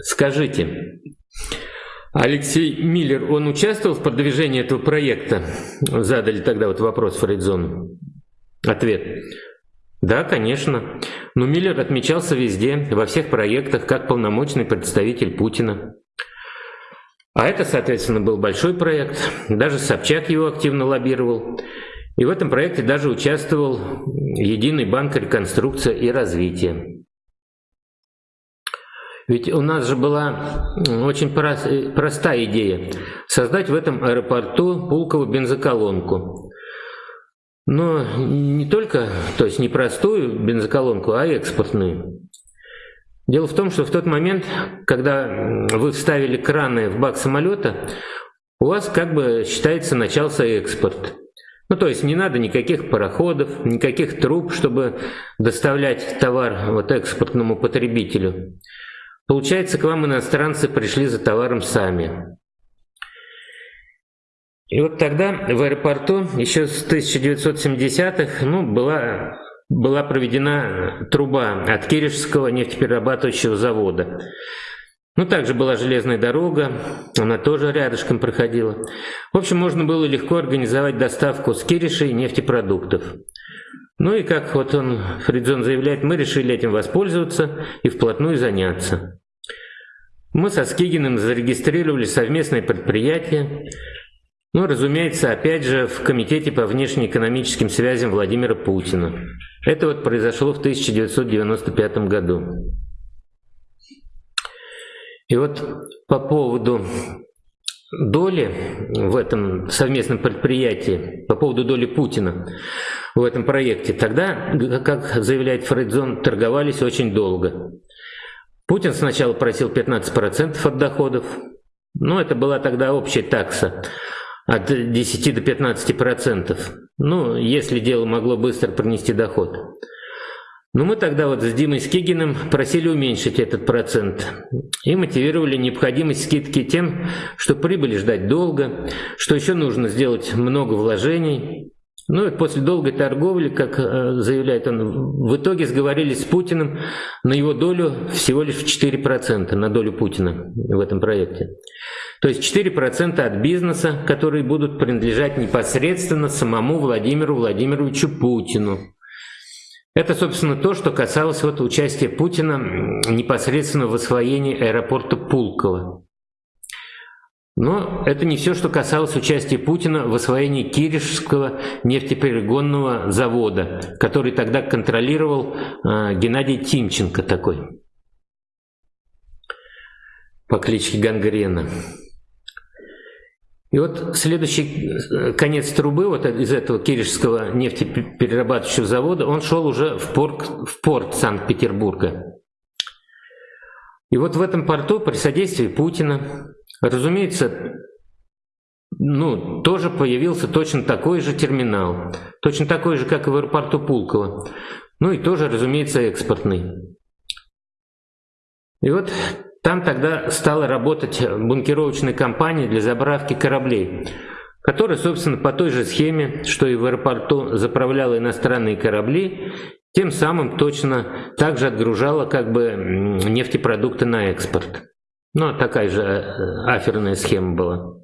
Скажите, Алексей Миллер, он участвовал в продвижении этого проекта? Задали тогда вот вопрос Фрейдзону. Ответ. Да, конечно. Но Миллер отмечался везде, во всех проектах, как полномочный представитель Путина. А это, соответственно, был большой проект, даже Собчак его активно лоббировал. И в этом проекте даже участвовал Единый банк реконструкция и развития. Ведь у нас же была очень простая идея – создать в этом аэропорту Пулкову бензоколонку. Но не только, то есть не простую бензоколонку, а экспортную. Дело в том, что в тот момент, когда вы вставили краны в бак самолета, у вас как бы считается начался экспорт. Ну, то есть не надо никаких пароходов, никаких труб, чтобы доставлять товар вот экспортному потребителю. Получается, к вам иностранцы пришли за товаром сами. И вот тогда в аэропорту еще с 1970-х ну, была была проведена труба от Киришского нефтеперерабатывающего завода. Ну, также была железная дорога, она тоже рядышком проходила. В общем, можно было легко организовать доставку с Киришей нефтепродуктов. Ну и как вот он, Фридзон заявляет, мы решили этим воспользоваться и вплотную заняться. Мы со Скигиным зарегистрировали совместное предприятие, ну, разумеется, опять же, в Комитете по внешнеэкономическим связям Владимира Путина. Это вот произошло в 1995 году. И вот по поводу доли в этом совместном предприятии, по поводу доли Путина в этом проекте, тогда, как заявляет Фрейдзон, торговались очень долго. Путин сначала просил 15% от доходов, но это была тогда общая такса от 10 до 15 процентов. Ну, если дело могло быстро принести доход. Но мы тогда вот с Димой Скигиным просили уменьшить этот процент и мотивировали необходимость скидки тем, что прибыли ждать долго, что еще нужно сделать много вложений. Ну и после долгой торговли, как э, заявляет он, в итоге сговорились с Путиным на его долю всего лишь в 4%, на долю Путина в этом проекте. То есть 4% от бизнеса, которые будут принадлежать непосредственно самому Владимиру Владимировичу Путину. Это, собственно, то, что касалось вот участия Путина непосредственно в освоении аэропорта Пулково. Но это не все, что касалось участия Путина в освоении Киришского нефтеперегонного завода, который тогда контролировал э, Геннадий Тимченко такой по кличке Гангрена. И вот следующий э, конец трубы вот из этого Киришского нефтеперерабатывающего завода, он шел уже в порт, в порт Санкт-Петербурга. И вот в этом порту при содействии Путина, разумеется, ну, тоже появился точно такой же терминал, точно такой же, как и в аэропорту Пулково, ну и тоже, разумеется, экспортный. И вот там тогда стала работать бункеровочная компания для заправки кораблей, которая, собственно, по той же схеме, что и в аэропорту заправляла иностранные корабли, тем самым точно также отгружала как бы нефтепродукты на экспорт. Ну, такая же э, аферная схема была.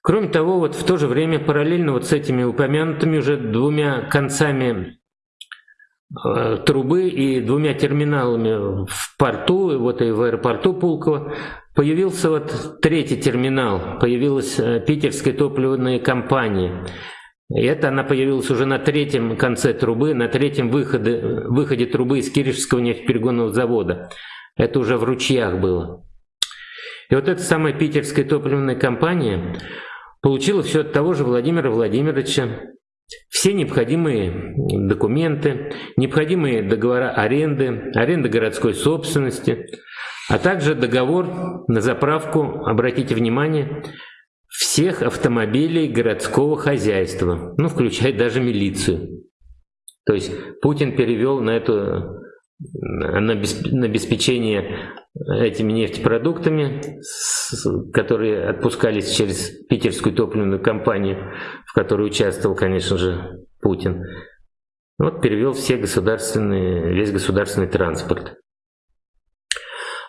Кроме того, вот в то же время параллельно вот с этими упомянутыми уже двумя концами э, трубы и двумя терминалами в порту, вот и в аэропорту Пулково, появился вот третий терминал, появилась э, питерская топливная компания. И это она появилась уже на третьем конце трубы, на третьем выходе, выходе трубы из Киришского нефтеперегонного завода. Это уже в ручьях было. И вот эта самая питерская топливная компания получила все от того же Владимира Владимировича, все необходимые документы, необходимые договора аренды, аренды городской собственности, а также договор на заправку, обратите внимание, всех автомобилей городского хозяйства, ну, включая даже милицию. То есть Путин перевел на эту на обеспечение этими нефтепродуктами, которые отпускались через питерскую топливную компанию, в которой участвовал, конечно же, Путин. Вот перевел все государственные, весь государственный транспорт.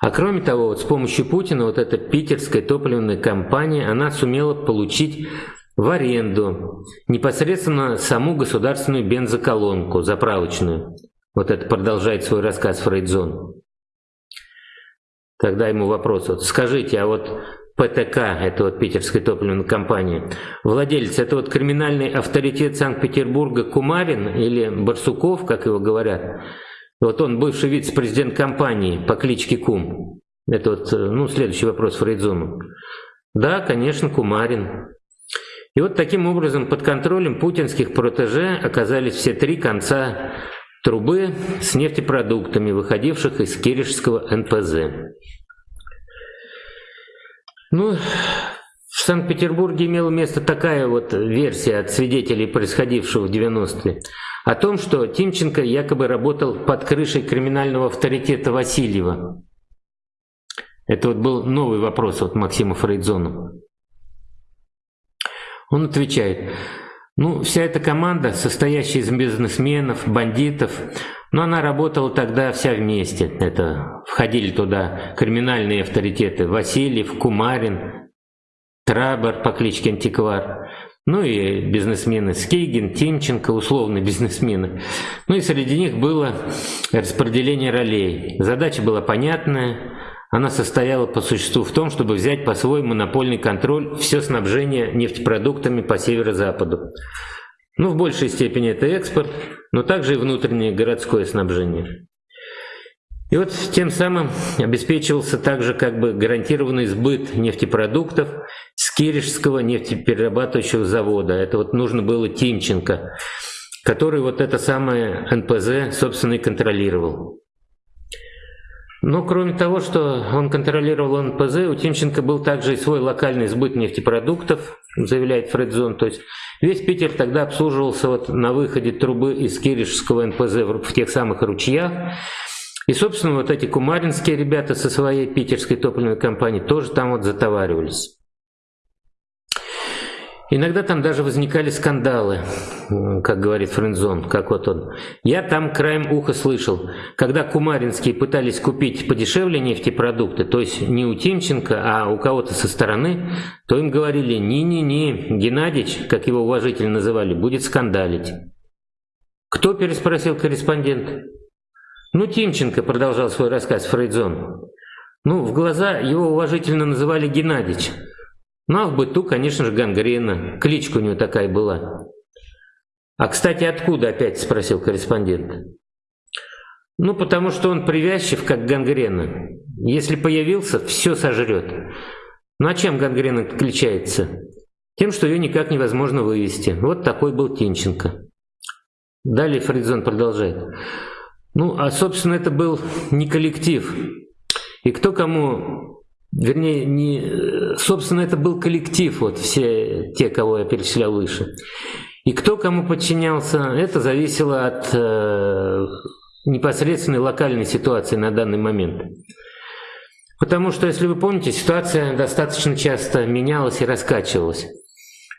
А кроме того, вот с помощью Путина вот эта питерская топливная компания, она сумела получить в аренду непосредственно саму государственную бензоколонку, заправочную. Вот это продолжает свой рассказ Фрейдзон. Тогда ему вопрос, вот, скажите, а вот ПТК, это вот питерская топливная компания, владелец, это вот криминальный авторитет Санкт-Петербурга Кумарин или Барсуков, как его говорят, вот он бывший вице-президент компании по кличке Кум. Это вот, ну, следующий вопрос Фрейдзону. Да, конечно, Кумарин. И вот таким образом под контролем путинских протеже оказались все три конца трубы с нефтепродуктами, выходивших из Киришского НПЗ. Ну, в Санкт-Петербурге имела место такая вот версия от свидетелей происходившего в 90-е, о том, что Тимченко якобы работал под крышей криминального авторитета Васильева. Это вот был новый вопрос от Максима Фрейдзона. Он отвечает, ну, вся эта команда, состоящая из бизнесменов, бандитов, но она работала тогда вся вместе. Это входили туда криминальные авторитеты Васильев, Кумарин, Трабер по кличке Антиквар, ну и бизнесмены Скейгин, Тимченко, условные бизнесмены. Ну и среди них было распределение ролей. Задача была понятная, она состояла по существу в том, чтобы взять по свой монопольный контроль все снабжение нефтепродуктами по северо-западу. Ну, в большей степени это экспорт, но также и внутреннее городское снабжение. И вот тем самым обеспечивался также как бы гарантированный сбыт нефтепродуктов с Киришского нефтеперерабатывающего завода. Это вот нужно было Тимченко, который вот это самое НПЗ, собственно, и контролировал. Но кроме того, что он контролировал НПЗ, у Тимченко был также и свой локальный сбыт нефтепродуктов, заявляет Фредзон. То есть весь Питер тогда обслуживался вот на выходе трубы из Киришского НПЗ в тех самых ручьях. И, собственно, вот эти кумаринские ребята со своей питерской топливной компанией тоже там вот затоваривались. Иногда там даже возникали скандалы, как говорит Френзон, как вот он. Я там краем уха слышал, когда кумаринские пытались купить подешевле нефтепродукты, то есть не у Тимченко, а у кого-то со стороны, то им говорили «не-не-не, Геннадьевич, как его уважительно называли, будет скандалить». «Кто?» – переспросил корреспондент. «Ну, Тимченко», – продолжал свой рассказ Фрейдзон. «Ну, в глаза его уважительно называли Геннадьевич». Ну а в быту, конечно же, гангрена. Кличка у него такая была. «А, кстати, откуда опять?» – спросил корреспондент. «Ну, потому что он привязчив, как гангрена. Если появился, все сожрет. Ну а чем гангрена отличается? Тем, что ее никак невозможно вывести. Вот такой был Тинченко». Далее Фридзон продолжает. Ну, а, собственно, это был не коллектив. И кто кому Вернее, не, собственно, это был коллектив, вот все те, кого я перечислял выше. И кто кому подчинялся, это зависело от э, непосредственной локальной ситуации на данный момент. Потому что, если вы помните, ситуация достаточно часто менялась и раскачивалась.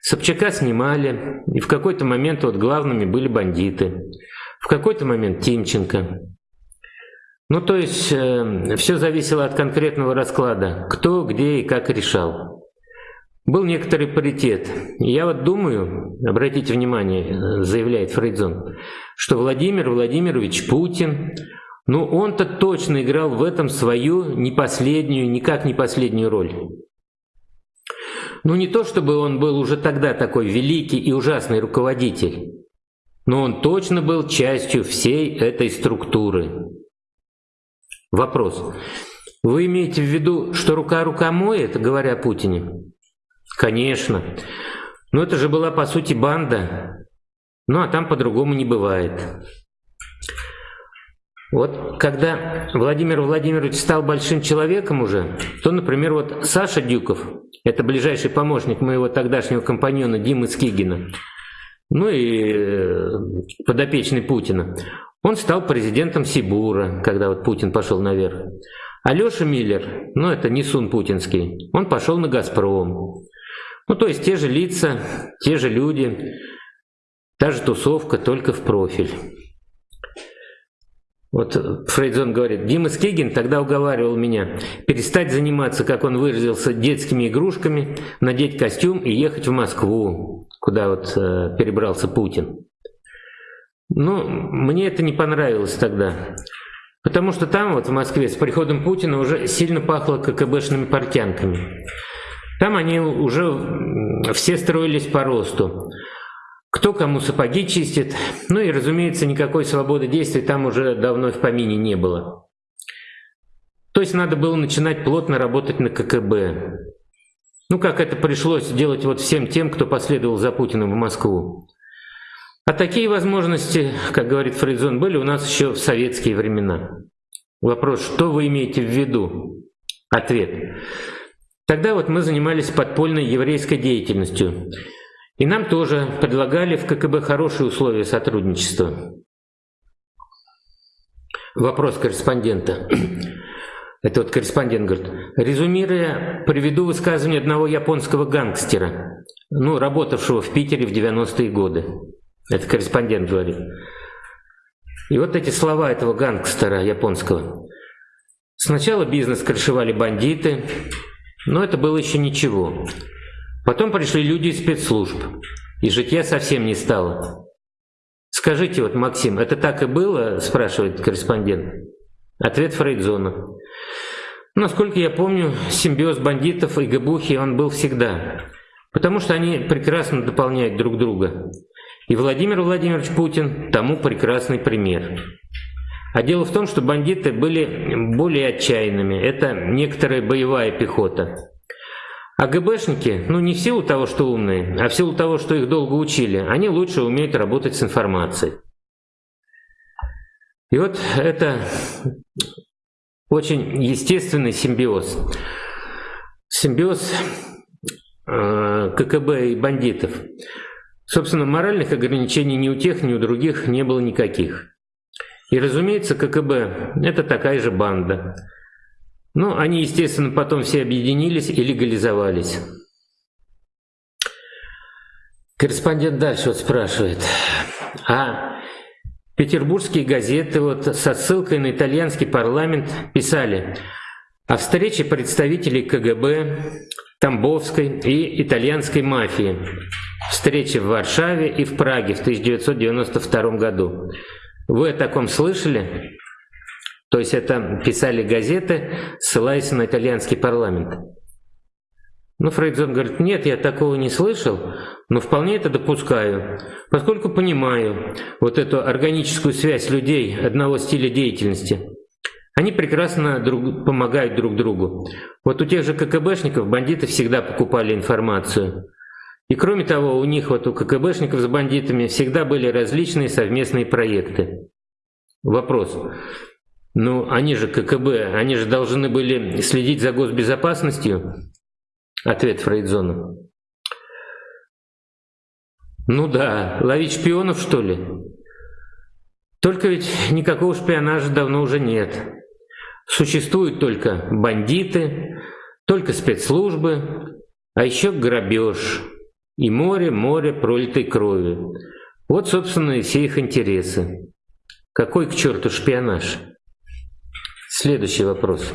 Собчака снимали, и в какой-то момент вот главными были бандиты. В какой-то момент Тимченко. Ну, то есть, э, все зависело от конкретного расклада, кто, где и как решал. Был некоторый паритет. Я вот думаю, обратите внимание, э, заявляет Фрейдзон, что Владимир Владимирович Путин, ну он-то точно играл в этом свою не последнюю, никак не последнюю роль. Ну не то, чтобы он был уже тогда такой великий и ужасный руководитель, но он точно был частью всей этой структуры. Вопрос. Вы имеете в виду, что рука рука моет, говоря о Путине? Конечно. Но это же была по сути банда. Ну а там по-другому не бывает. Вот когда Владимир Владимирович стал большим человеком уже, то, например, вот Саша Дюков, это ближайший помощник моего тогдашнего компаньона Димы Скигина, ну и э, подопечный Путина, он стал президентом Сибура, когда вот Путин пошел наверх. Алеша Миллер, ну это не Сун путинский, он пошел на «Газпром». Ну то есть те же лица, те же люди, та же тусовка, только в профиль. Вот Фрейдзон говорит, Дима Скигин тогда уговаривал меня перестать заниматься, как он выразился, детскими игрушками, надеть костюм и ехать в Москву, куда вот э, перебрался Путин. Ну, мне это не понравилось тогда. Потому что там, вот в Москве, с приходом Путина уже сильно пахло ККБшными портянками. Там они уже все строились по росту. Кто кому сапоги чистит. Ну и, разумеется, никакой свободы действий там уже давно в помине не было. То есть надо было начинать плотно работать на ККБ. Ну, как это пришлось делать вот всем тем, кто последовал за Путиным в Москву. А такие возможности, как говорит Фрейдзон, были у нас еще в советские времена. Вопрос, что вы имеете в виду? Ответ. Тогда вот мы занимались подпольной еврейской деятельностью. И нам тоже предлагали в ККБ хорошие условия сотрудничества. Вопрос корреспондента. Это вот корреспондент говорит. Резюмируя, приведу высказывание одного японского гангстера, ну, работавшего в Питере в 90-е годы. Это корреспондент говорит. И вот эти слова этого гангстера японского. Сначала бизнес крышевали бандиты, но это было еще ничего. Потом пришли люди из спецслужб, и житья совсем не стало. «Скажите, вот, Максим, это так и было?» – спрашивает корреспондент. Ответ Фрейдзона. Насколько я помню, симбиоз бандитов и габухи он был всегда, потому что они прекрасно дополняют друг друга. И Владимир Владимирович Путин тому прекрасный пример. А дело в том, что бандиты были более отчаянными. Это некоторая боевая пехота. А ГБшники, ну не в силу того, что умные, а в силу того, что их долго учили, они лучше умеют работать с информацией. И вот это очень естественный симбиоз. Симбиоз э, ККБ и бандитов. Собственно, моральных ограничений ни у тех, ни у других не было никаких. И, разумеется, ККБ – это такая же банда. Но они, естественно, потом все объединились и легализовались. Корреспондент дальше вот спрашивает, а петербургские газеты вот со ссылкой на итальянский парламент писали о встрече представителей КГБ, Тамбовской и итальянской мафии встречи в Варшаве и в Праге в 1992 году. Вы о таком слышали? То есть это писали газеты, ссылаясь на итальянский парламент. Ну, Фрейдзон говорит, нет, я такого не слышал, но вполне это допускаю, поскольку понимаю вот эту органическую связь людей одного стиля деятельности. Они прекрасно друг, помогают друг другу. Вот у тех же ККБшников бандиты всегда покупали информацию. И кроме того, у них, вот у ККБшников с бандитами, всегда были различные совместные проекты. Вопрос. Ну, они же ККБ, они же должны были следить за госбезопасностью? Ответ Фрейдзона. Ну да, ловить шпионов, что ли? Только ведь никакого шпионажа давно уже нет. Существуют только бандиты, только спецслужбы, а еще грабеж и море, море пролитой крови. Вот, собственно, и все их интересы. Какой к черту шпионаж? Следующий вопрос.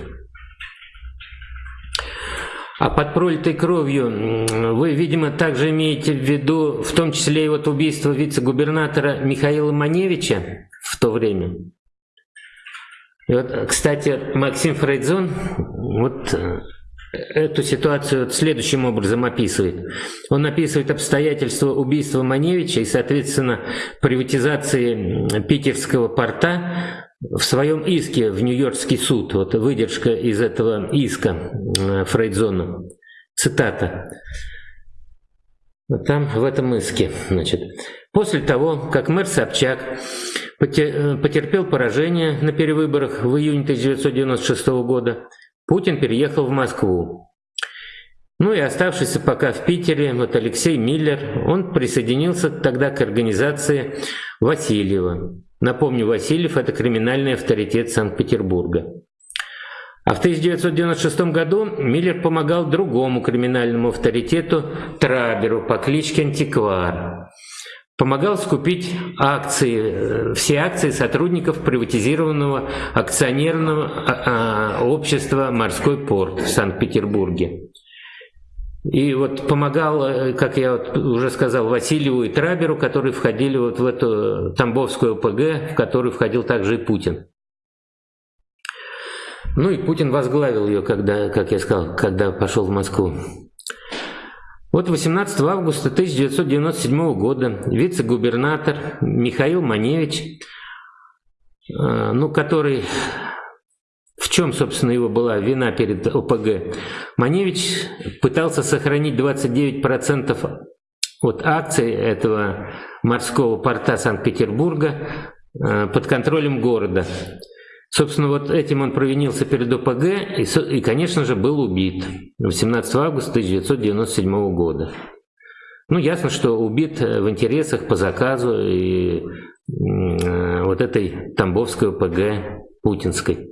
А под пролитой кровью вы, видимо, также имеете в виду, в том числе и вот убийство вице-губернатора Михаила Маневича в то время? И вот, кстати, Максим Фрейдзон вот э, эту ситуацию следующим образом описывает. Он описывает обстоятельства убийства Маневича и, соответственно, приватизации питерского порта в своем иске в Нью-Йоркский суд. Вот выдержка из этого иска э, Фрейдзона. Цитата. Там, в этом иске, значит. После того, как мэр Собчак потерпел поражение на перевыборах в июне 1996 года, Путин переехал в Москву. Ну и оставшийся пока в Питере, вот Алексей Миллер, он присоединился тогда к организации Васильева. Напомню, Васильев – это криминальный авторитет Санкт-Петербурга. А в 1996 году Миллер помогал другому криминальному авторитету Траберу по кличке Антиквар. Помогал скупить акции, э, все акции сотрудников приватизированного акционерного а, а, общества «Морской порт» в Санкт-Петербурге. И вот помогал, э, как я вот уже сказал, Васильеву и Траберу, которые входили вот в эту Тамбовскую ОПГ, в которую входил также и Путин. Ну и Путин возглавил ее, когда, как я сказал, когда пошел в Москву. Вот 18 августа 1997 года вице-губернатор Михаил Маневич, э, ну, который в чем, собственно, его была вина перед ОПГ? Маневич пытался сохранить 29% от акций этого морского порта Санкт-Петербурга э, под контролем города. Собственно, вот этим он провинился перед ОПГ и, и конечно же, был убит 18 августа 1997 года. Ну, ясно, что убит э, в интересах по заказу и э, вот этой Тамбовской ОПГ путинской.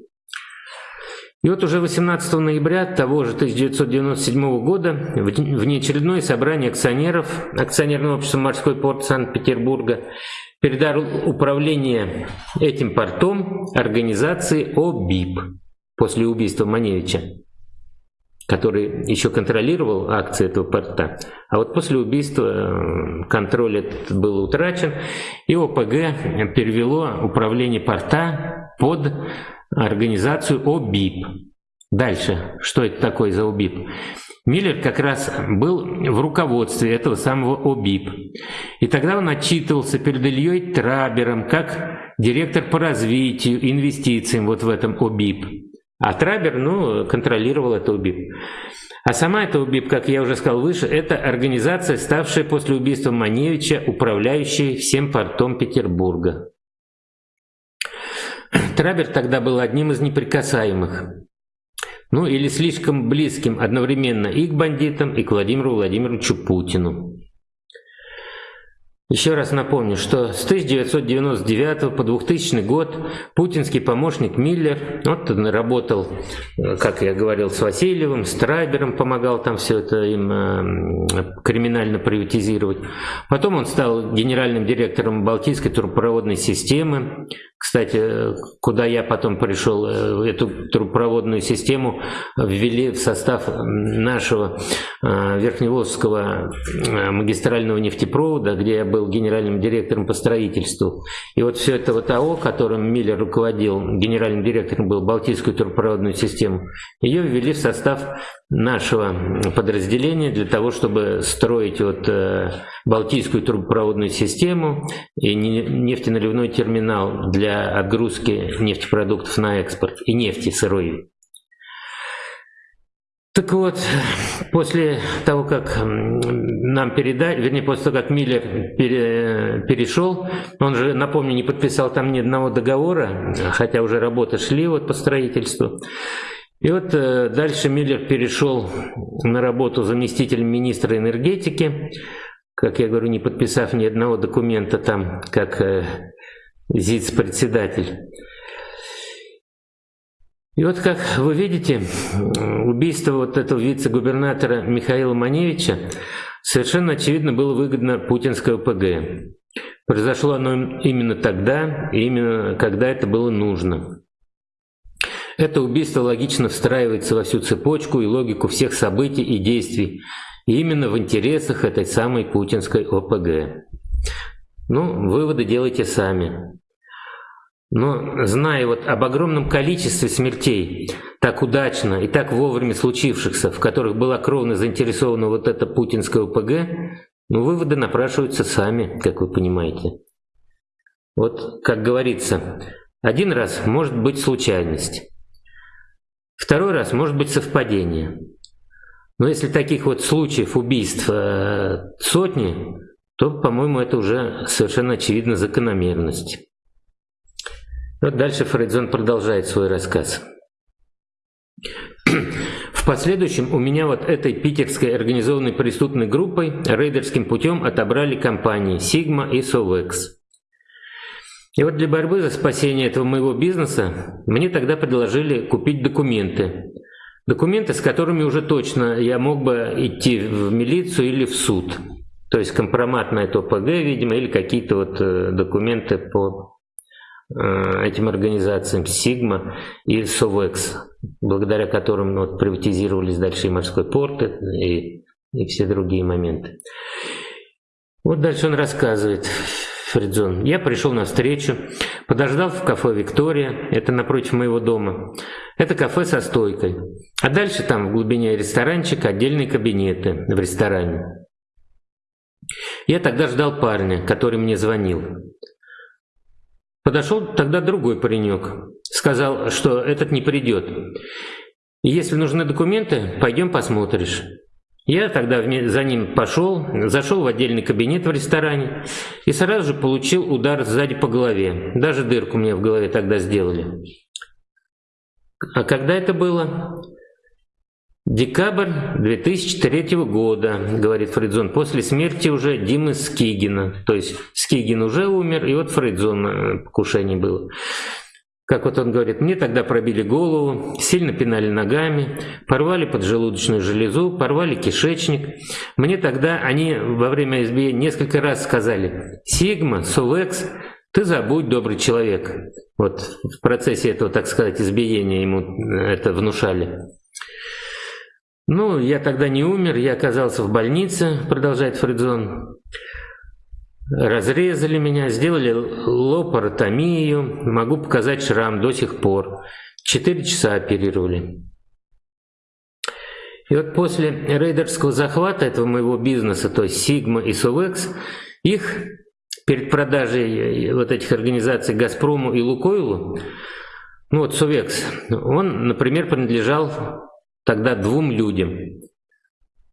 И вот уже 18 ноября того же 1997 года внеочередное собрание акционеров акционерного общества «Морской порт Санкт-Петербурга» передал управление этим портом организации ОБИП после убийства Маневича, который еще контролировал акции этого порта. А вот после убийства э, контроль этот был утрачен, и ОПГ перевело управление порта под организацию ОБИП. Дальше, что это такое за ОБИП? Миллер как раз был в руководстве этого самого ОБИП. И тогда он отчитывался перед Ильей Трабером как директор по развитию, инвестициям вот в этом ОБИП. А Трабер, ну, контролировал это ОБИП. А сама эта УБИП, как я уже сказал выше, это организация, ставшая после убийства Маневича управляющей всем портом Петербурга. Трабер тогда был одним из неприкасаемых. Ну или слишком близким одновременно и к бандитам, и к Владимиру Владимировичу Путину. Еще раз напомню, что с 1999 по 2000 год путинский помощник Миллер, вот он работал, э, как я говорил, с Васильевым, с Трайбером, помогал там все это им э, криминально приватизировать. Потом он стал генеральным директором Балтийской трубопроводной системы. Кстати, куда я потом пришел, э, эту трубопроводную систему ввели в состав нашего Верхневолжского магистрального нефтепровода, где я был генеральным директором по строительству. И вот все это вот АО, которым Миллер руководил, генеральным директором был Балтийскую турпроводную систему, ее ввели в состав нашего подразделения для того, чтобы строить вот э, Балтийскую трубопроводную систему и нефтеналивной терминал для отгрузки нефтепродуктов на экспорт и нефти сырой. Так вот, после того, как нам передали, вернее, после того, как Миллер пере, перешел, он же, напомню, не подписал там ни одного договора, хотя уже работы шли вот по строительству. И вот э, дальше Миллер перешел на работу заместителем министра энергетики, как я говорю, не подписав ни одного документа там, как э, ЗИЦ-председатель. И вот как вы видите, убийство вот этого вице-губернатора Михаила Маневича совершенно очевидно было выгодно путинской ОПГ. Произошло оно именно тогда, именно когда это было нужно. Это убийство логично встраивается во всю цепочку и логику всех событий и действий, и именно в интересах этой самой путинской ОПГ. Ну, выводы делайте сами. Но зная вот об огромном количестве смертей, так удачно и так вовремя случившихся, в которых была кровно заинтересована вот эта путинская ОПГ, ну, выводы напрашиваются сами, как вы понимаете. Вот, как говорится, один раз может быть случайность, второй раз может быть совпадение. Но если таких вот случаев убийств э, сотни, то, по-моему, это уже совершенно очевидно закономерность. Вот дальше Фрейдзон продолжает свой рассказ. В последующем у меня вот этой питерской организованной преступной группой рейдерским путем отобрали компании Sigma и Sovex. И вот для борьбы за спасение этого моего бизнеса мне тогда предложили купить документы. Документы, с которыми уже точно я мог бы идти в милицию или в суд. То есть компромат на это ОПГ, видимо, или какие-то вот э, документы по этим организациям Sigma и Sovex, благодаря которым ну, вот, приватизировались дальше и морской порт, и, и все другие моменты. Вот дальше он рассказывает, Фридзон. Я пришел на встречу, подождал в кафе «Виктория», это напротив моего дома. Это кафе со стойкой. А дальше там в глубине ресторанчик отдельные кабинеты в ресторане. Я тогда ждал парня, который мне звонил. Подошел тогда другой паренек. Сказал, что этот не придет. Если нужны документы, пойдем посмотришь. Я тогда за ним пошел, зашел в отдельный кабинет в ресторане и сразу же получил удар сзади по голове. Даже дырку мне в голове тогда сделали. А когда это было? Декабрь 2003 года, говорит Фрейдзон, после смерти уже Димы Скигина. То есть Скигин уже умер, и вот Фрейдзон э, покушение было. Как вот он говорит, мне тогда пробили голову, сильно пинали ногами, порвали поджелудочную железу, порвали кишечник. Мне тогда они во время избиения несколько раз сказали «Сигма, Сувекс, ты забудь, добрый человек». Вот в процессе этого, так сказать, избиения ему это внушали. Ну, я тогда не умер, я оказался в больнице, продолжает Фридзон. Разрезали меня, сделали лопаротомию, могу показать шрам до сих пор. Четыре часа оперировали. И вот после рейдерского захвата этого моего бизнеса, то есть Sigma и Sovex, их перед продажей вот этих организаций Газпрому и Лукойлу, ну вот Сувекс, он, например, принадлежал тогда двум людям,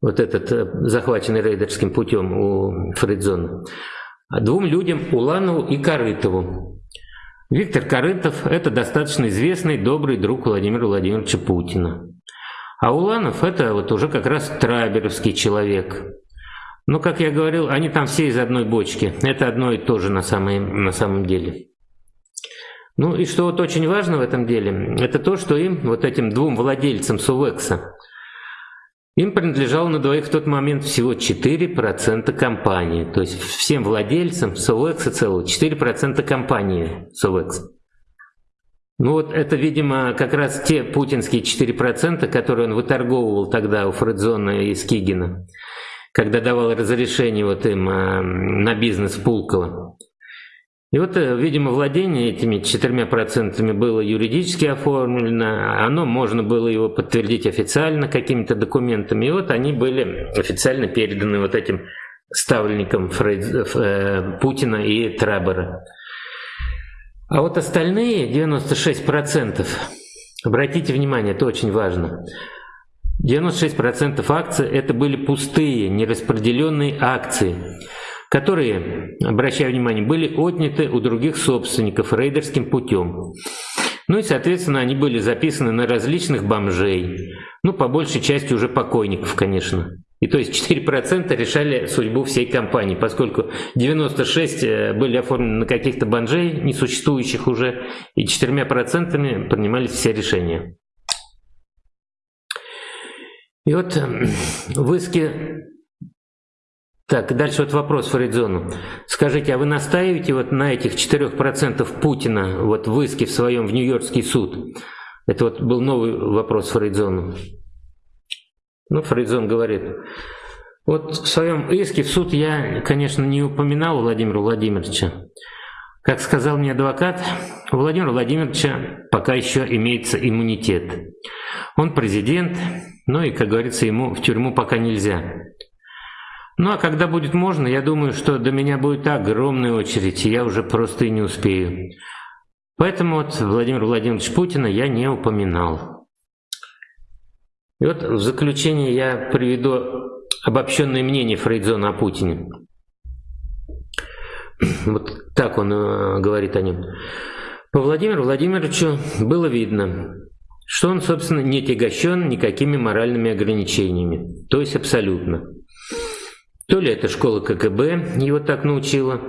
вот этот э, захваченный рейдерским путем у Фридзона, двум людям Уланову и Корытову. Виктор Корытов – это достаточно известный, добрый друг Владимира Владимировича Путина. А Уланов – это вот уже как раз траберовский человек. Но, как я говорил, они там все из одной бочки. Это одно и то же на, самом на самом деле. Ну и что вот очень важно в этом деле, это то, что им, вот этим двум владельцам Сувекса, им принадлежало на двоих в тот момент всего 4% компании. То есть всем владельцам Сувекса целого 4% компании Сувекс. Ну вот это, видимо, как раз те путинские 4%, которые он выторговывал тогда у Фредзона и Скигина, когда давал разрешение вот им а, на бизнес Пулково. И вот, э, видимо, владение этими четырьмя процентами было юридически оформлено, оно можно было его подтвердить официально какими-то документами, и вот они были официально переданы вот этим ставленникам Фрейд, э, Путина и Трабера. А вот остальные 96%, обратите внимание, это очень важно, 96% акций это были пустые, нераспределенные акции которые, обращаю внимание, были отняты у других собственников рейдерским путем. Ну и, соответственно, они были записаны на различных бомжей, ну, по большей части уже покойников, конечно. И то есть 4% решали судьбу всей компании, поскольку 96 э, были оформлены на каких-то банжей, несуществующих уже, и 4% принимались все решения. И вот эм, в иске... Так, дальше вот вопрос Фаридзону. Скажите, а вы настаиваете вот на этих 4% Путина вот в иске в своем в Нью-Йоркский суд? Это вот был новый вопрос Фаридзону. Ну, Фрейдзон говорит, вот в своем иске в суд я, конечно, не упоминал Владимира Владимировича. Как сказал мне адвокат, у Владимира Владимировича пока еще имеется иммунитет. Он президент, ну и, как говорится, ему в тюрьму пока нельзя. Ну а когда будет можно, я думаю, что до меня будет огромная очередь, и я уже просто и не успею. Поэтому вот Владимир Владимирович Путина я не упоминал. И вот в заключение я приведу обобщенное мнение Фрейдзона о Путине. Вот так он э, говорит о нем. По Владимиру Владимировичу было видно, что он, собственно, не тягощен никакими моральными ограничениями, то есть абсолютно. То ли это школа КГБ его так научила,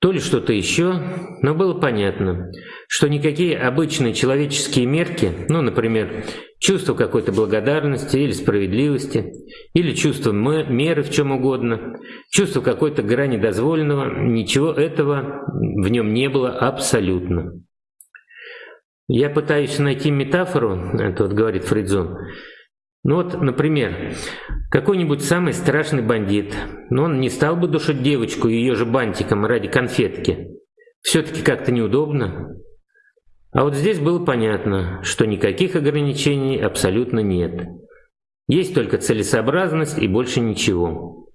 то ли что-то еще, но было понятно, что никакие обычные человеческие мерки, ну, например, чувство какой-то благодарности или справедливости, или чувство меры в чем угодно, чувство какой-то грани дозволенного, ничего этого в нем не было абсолютно. Я пытаюсь найти метафору, это вот говорит Фридзон, ну вот, например, какой-нибудь самый страшный бандит, но он не стал бы душить девочку ее же бантиком ради конфетки. Все-таки как-то неудобно. А вот здесь было понятно, что никаких ограничений абсолютно нет. Есть только целесообразность и больше ничего.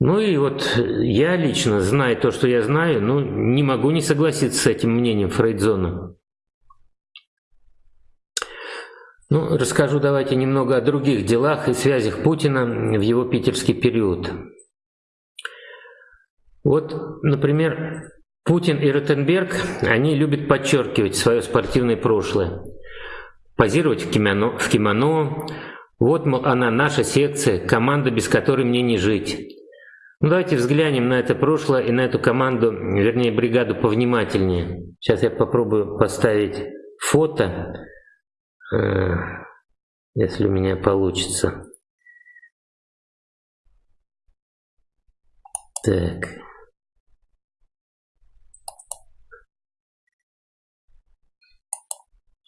Ну и вот я лично, зная то, что я знаю, ну, не могу не согласиться с этим мнением Фрейдзона. Ну, расскажу давайте немного о других делах и связях Путина в его питерский период. Вот, например, Путин и Ротенберг, они любят подчеркивать свое спортивное прошлое. Позировать в кимоно, в кимоно. Вот, мол, она наша секция, команда, без которой мне не жить. Ну, давайте взглянем на это прошлое и на эту команду, вернее, бригаду повнимательнее. Сейчас я попробую поставить фото. Э, если у меня получится. Так.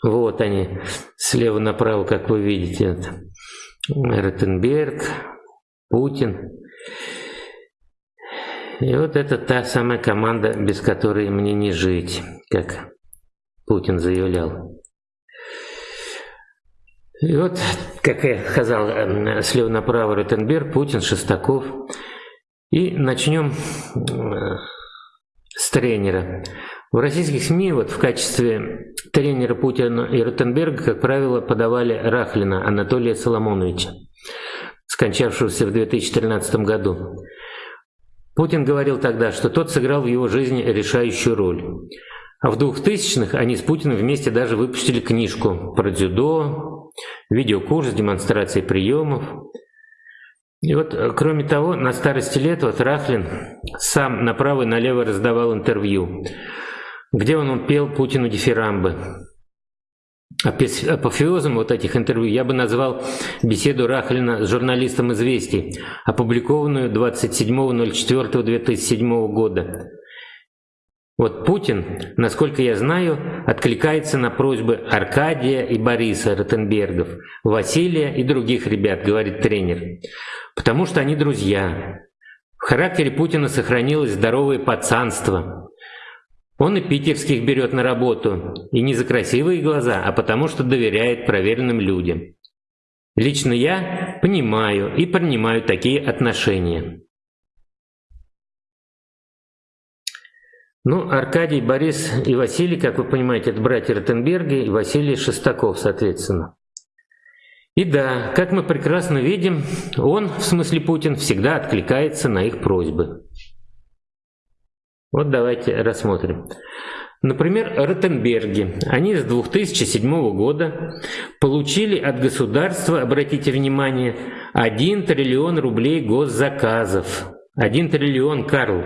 Вот они, слева направо, как вы видите, это Ротенберг, Путин. И вот это та самая команда, без которой мне не жить, как Путин заявлял. И вот, как я сказал, эм, слева направо Ротенберг, Путин, Шестаков. И начнем э, с тренера. В российских СМИ вот в качестве тренера Путина и Ротенберга, как правило, подавали Рахлина Анатолия Соломоновича, скончавшегося в 2013 году. Путин говорил тогда, что тот сыграл в его жизни решающую роль. А в 2000-х они с Путиным вместе даже выпустили книжку про дзюдо, видеокурс демонстрации приемов. И вот, э, кроме того, на старости лет вот Рахлин сам направо и налево раздавал интервью, где он пел Путину дифирамбы. Апофеозом вот этих интервью я бы назвал беседу Рахлина с журналистом «Известий», опубликованную 27.04.2007 года. Вот Путин, насколько я знаю, откликается на просьбы Аркадия и Бориса Ротенбергов, Василия и других ребят, говорит тренер, потому что они друзья. В характере Путина сохранилось здоровое пацанство. Он и питерских берет на работу, и не за красивые глаза, а потому что доверяет проверенным людям. Лично я понимаю и принимаю такие отношения. Ну, Аркадий, Борис и Василий, как вы понимаете, это братья Ротенберги и Василий Шестаков, соответственно. И да, как мы прекрасно видим, он, в смысле Путин, всегда откликается на их просьбы. Вот давайте рассмотрим. Например, Ротенберги. Они с 2007 года получили от государства, обратите внимание, 1 триллион рублей госзаказов. 1 триллион, Карл.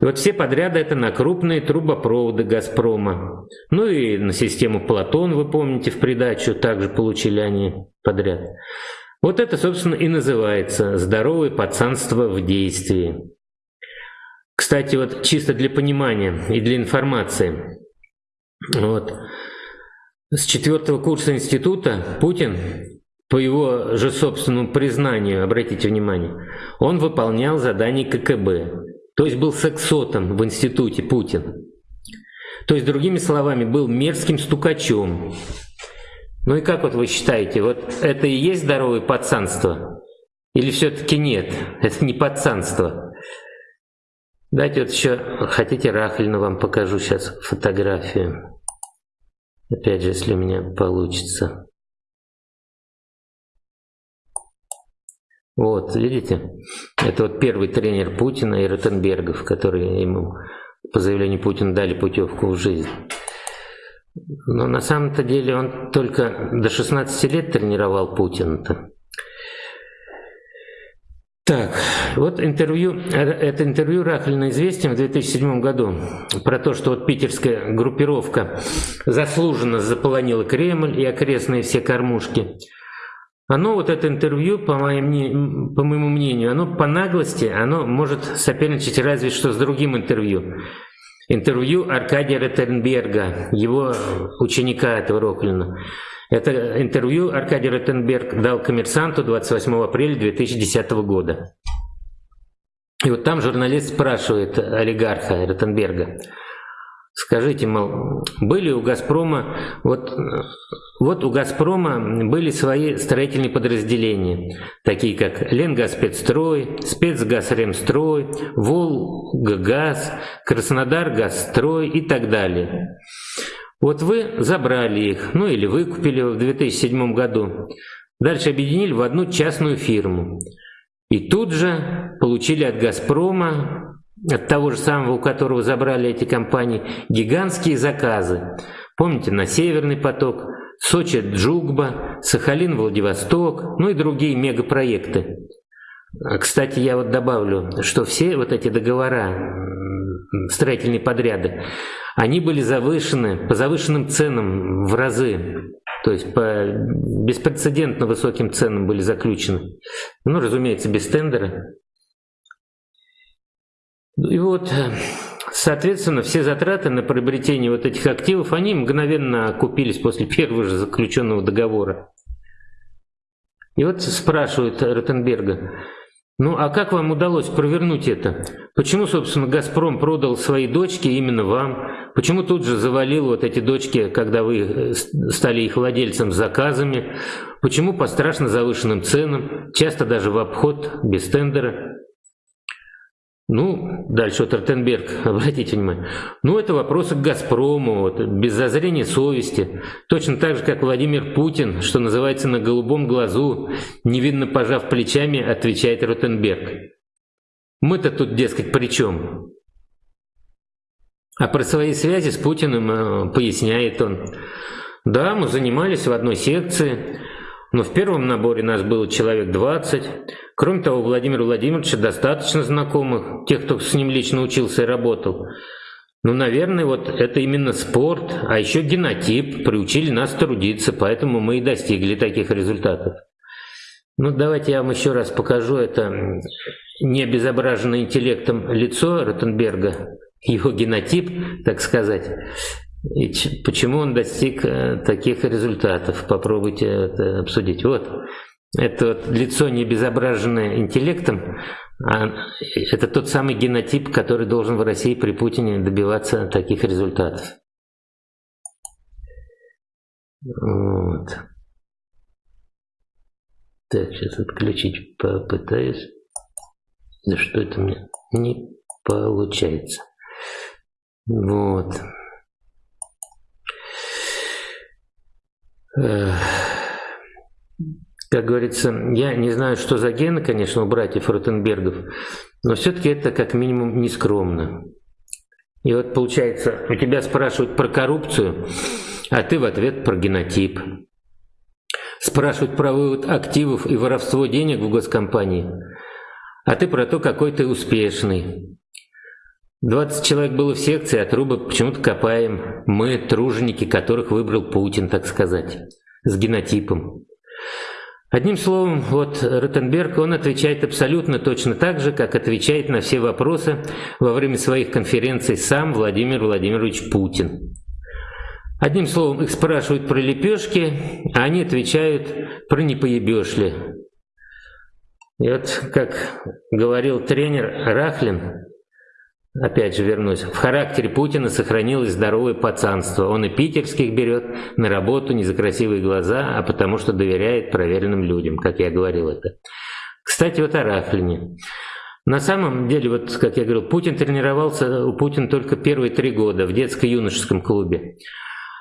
И вот все подряды это на крупные трубопроводы «Газпрома». Ну и на систему «Платон», вы помните, в придачу также получили они подряд. Вот это, собственно, и называется «здоровое пацанство в действии». Кстати, вот чисто для понимания и для информации. Вот. С четвертого курса института Путин, по его же собственному признанию, обратите внимание, он выполнял задания ККБ. То есть был сексотом в институте Путин. То есть, другими словами, был мерзким стукачом. Ну и как вот вы считаете, вот это и есть здоровое пацанство? Или все-таки нет? Это не пацанство. Дайте вот еще, хотите, Рахлина вам покажу сейчас фотографию. Опять же, если у меня получится. Вот, видите? Это вот первый тренер Путина и Ротенбергов, которые ему по заявлению Путина дали путевку в жизнь. Но на самом-то деле он только до 16 лет тренировал Путина-то. Так, вот интервью, это интервью Рахлина известен в 2007 году про то, что вот питерская группировка заслуженно заполонила Кремль и окрестные все кормушки. Оно, вот это интервью, по, моим, по моему мнению, оно по наглости, оно может соперничать разве что с другим интервью. Интервью Аркадия Ротенберга, его ученика этого Роклина. Это интервью Аркадий Ротенберг дал коммерсанту 28 апреля 2010 года. И вот там журналист спрашивает олигарха Ротенберга, Скажите, мол, были у «Газпрома», вот, вот у «Газпрома» были свои строительные подразделения, такие как «Ленгазспецстрой», «Спецгазремстрой», «Волгагаз», «Краснодар-Газстрой» и так далее. Вот вы забрали их, ну или выкупили в 2007 году, дальше объединили в одну частную фирму. И тут же получили от «Газпрома» от того же самого, у которого забрали эти компании, гигантские заказы. Помните, на Северный поток, Сочи Джугба, Сахалин Владивосток, ну и другие мегапроекты. Кстати, я вот добавлю, что все вот эти договора, строительные подряды, они были завышены по завышенным ценам в разы. То есть по беспрецедентно высоким ценам были заключены. Ну, разумеется, без тендера. И вот, соответственно, все затраты на приобретение вот этих активов, они мгновенно окупились после первого же заключенного договора. И вот спрашивают Ротенберга, ну а как вам удалось провернуть это? Почему, собственно, «Газпром» продал свои дочки именно вам? Почему тут же завалил вот эти дочки, когда вы э, стали их владельцем с заказами? Почему по страшно завышенным ценам, часто даже в обход, без тендера? Ну, дальше вот Ротенберг, обратите внимание. Ну, это вопросы к «Газпрому», вот, без зазрения совести. Точно так же, как Владимир Путин, что называется, на голубом глазу, невинно пожав плечами, отвечает Ротенберг. Мы-то тут, дескать, при чем? А про свои связи с Путиным э, поясняет он. Да, мы занимались в одной секции, но в первом наборе нас было человек 20. Кроме того, у Владимира Владимировича достаточно знакомых, тех, кто с ним лично учился и работал. Ну, наверное, вот это именно спорт, а еще генотип приучили нас трудиться, поэтому мы и достигли таких результатов. Ну, давайте я вам еще раз покажу это не обезображенное интеллектом лицо Ротенберга, его генотип, так сказать. И почему он достиг э, таких результатов? Попробуйте это обсудить. Вот, это вот лицо не обезображенное интеллектом, а это тот самый генотип, который должен в России при Путине добиваться таких результатов. Вот. Так, сейчас отключить попытаюсь. Да что это мне не получается. Вот. Как говорится, я не знаю, что за гены, конечно, у братьев Ротенбергов, но все-таки это как минимум нескромно. И вот получается, у тебя спрашивают про коррупцию, а ты в ответ про генотип. Спрашивают про вывод активов и воровство денег в госкомпании, а ты про то, какой ты успешный. 20 человек было в секции, а трубы почему-то копаем. Мы труженики, которых выбрал Путин, так сказать, с генотипом. Одним словом, вот Ротенберг, он отвечает абсолютно точно так же, как отвечает на все вопросы во время своих конференций сам Владимир Владимирович Путин. Одним словом, их спрашивают про лепешки, а они отвечают про не поебешь ли. И вот, как говорил тренер Рахлин, опять же вернусь, в характере Путина сохранилось здоровое пацанство. Он и питерских берет на работу не за красивые глаза, а потому что доверяет проверенным людям, как я говорил это. Кстати, вот о Рафлине. На самом деле, вот как я говорил, Путин тренировался у Путина только первые три года в детско-юношеском клубе.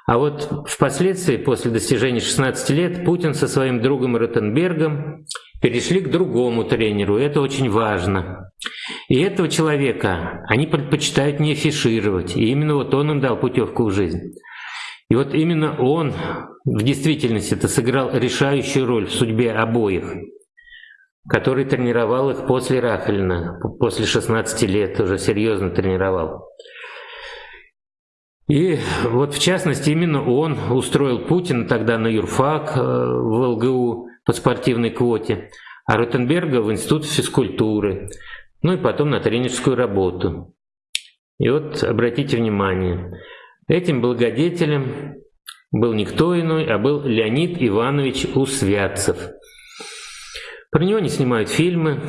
А вот впоследствии, после достижения 16 лет, Путин со своим другом Ротенбергом перешли к другому тренеру, это очень важно. И этого человека они предпочитают не афишировать, и именно вот он им дал путевку в жизнь. И вот именно он в действительности это сыграл решающую роль в судьбе обоих, который тренировал их после Рафелина, после 16 лет уже серьезно тренировал. И вот в частности именно он устроил Путина тогда на юрфак э, в ЛГУ по спортивной квоте, а Ротенберга в Институт физкультуры ну и потом на тренерскую работу. И вот обратите внимание, этим благодетелем был никто иной, а был Леонид Иванович Усвятцев. Про него не снимают фильмы.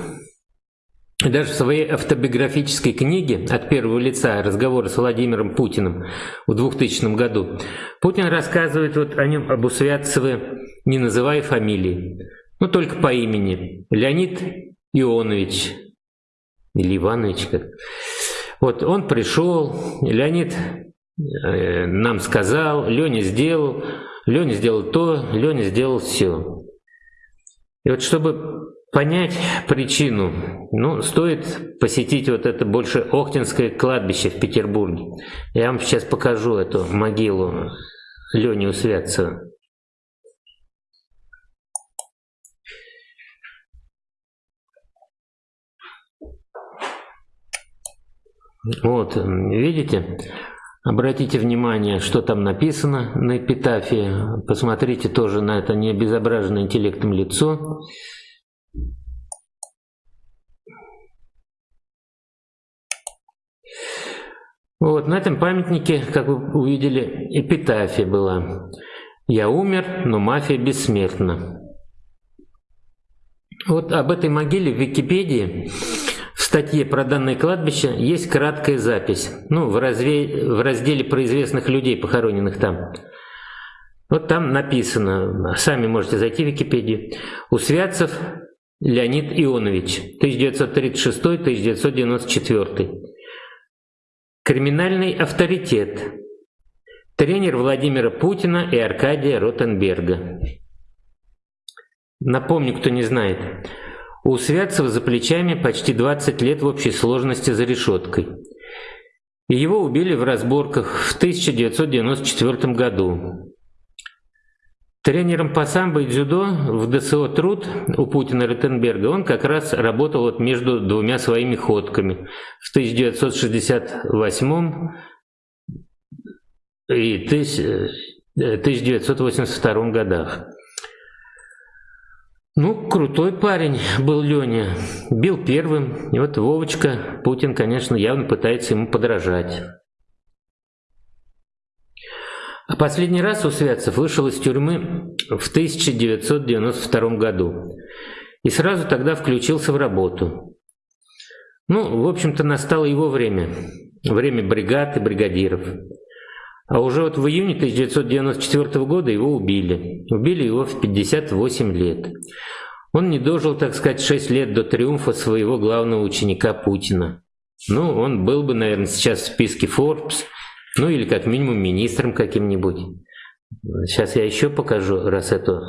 Даже в своей автобиографической книге «От первого лица. Разговоры с Владимиром Путиным» в 2000 году Путин рассказывает вот о нем, об Усвятцеве, не называя фамилии, но только по имени. Леонид Ионович, или Иванович как. Вот он пришел, Леонид э, нам сказал, Леня сделал, Леня сделал то, Леня сделал все. И вот чтобы понять причину, ну, стоит посетить вот это больше Охтинское кладбище в Петербурге. Я вам сейчас покажу эту могилу Лени Усвятцева. Вот, видите? Обратите внимание, что там написано на эпитафии. Посмотрите тоже на это необезображенное интеллектом лицо. Вот, на этом памятнике, как вы увидели, эпитафия была. «Я умер, но мафия бессмертна». Вот об этой могиле в Википедии статье про данное кладбище есть краткая запись, ну, в, разве... в разделе про известных людей, похороненных там. Вот там написано, сами можете зайти в Википедию, Усвятцев Леонид Ионович, 1936-1994. Криминальный авторитет. Тренер Владимира Путина и Аркадия Ротенберга. Напомню, кто не знает. У Святцева за плечами почти 20 лет в общей сложности за решеткой. Его убили в разборках в 1994 году. Тренером по самбо и дзюдо в ДСО «Труд» у Путина Ротенберга он как раз работал вот между двумя своими ходками в 1968 и 1982 годах. Ну, крутой парень был Леня. Бил первым. И вот Вовочка, Путин, конечно, явно пытается ему подражать. А последний раз Усвятцев вышел из тюрьмы в 1992 году. И сразу тогда включился в работу. Ну, в общем-то, настало его время. Время бригад и бригадиров. А уже вот в июне 1994 года его убили. Убили его в 58 лет. Он не дожил, так сказать, 6 лет до триумфа своего главного ученика Путина. Ну, он был бы, наверное, сейчас в списке Forbes, ну или как минимум министром каким-нибудь. Сейчас я еще покажу, раз эту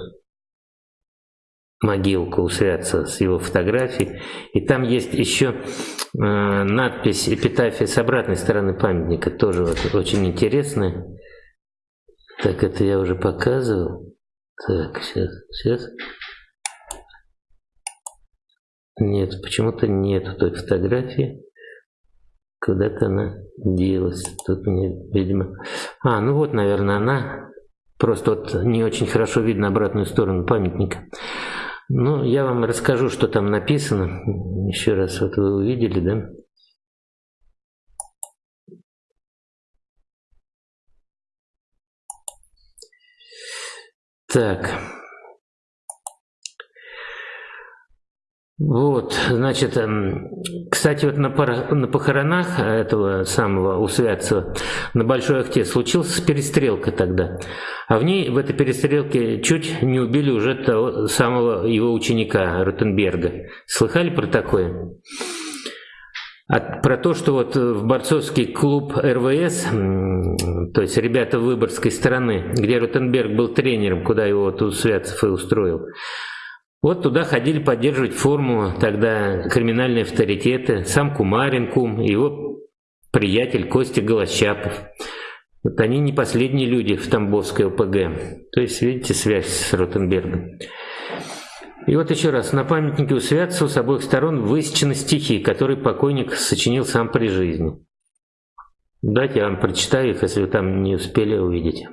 могилку у с его фотографией. И там есть еще э, надпись эпитафия с обратной стороны памятника, тоже вот очень интересная. Так, это я уже показывал. Так, сейчас, сейчас. Нет, почему-то нет той фотографии. Куда-то она делась. Тут мне, видимо... А, ну вот, наверное, она. Просто вот не очень хорошо видно обратную сторону памятника. Ну, я вам расскажу, что там написано. Еще раз, вот вы увидели, да? Так. Вот, значит, эм, кстати, вот на, на похоронах этого самого Усвятцева на Большой Ахте случилась перестрелка тогда. А в ней, в этой перестрелке, чуть не убили уже того самого его ученика Ротенберга. Слыхали про такое? А про то, что вот в борцовский клуб РВС, то есть ребята выборгской стороны, где Ротенберг был тренером, куда его вот Усвятцев и устроил, вот туда ходили поддерживать форму тогда криминальные авторитеты, сам Кумарин Кум, его приятель Костя Голощапов. Вот они не последние люди в Тамбовской ОПГ. То есть, видите, связь с Ротенбергом. И вот еще раз, на памятнике у Святцу с обоих сторон высечены стихи, которые покойник сочинил сам при жизни. Дайте я вам прочитаю их, если вы там не успели увидеть.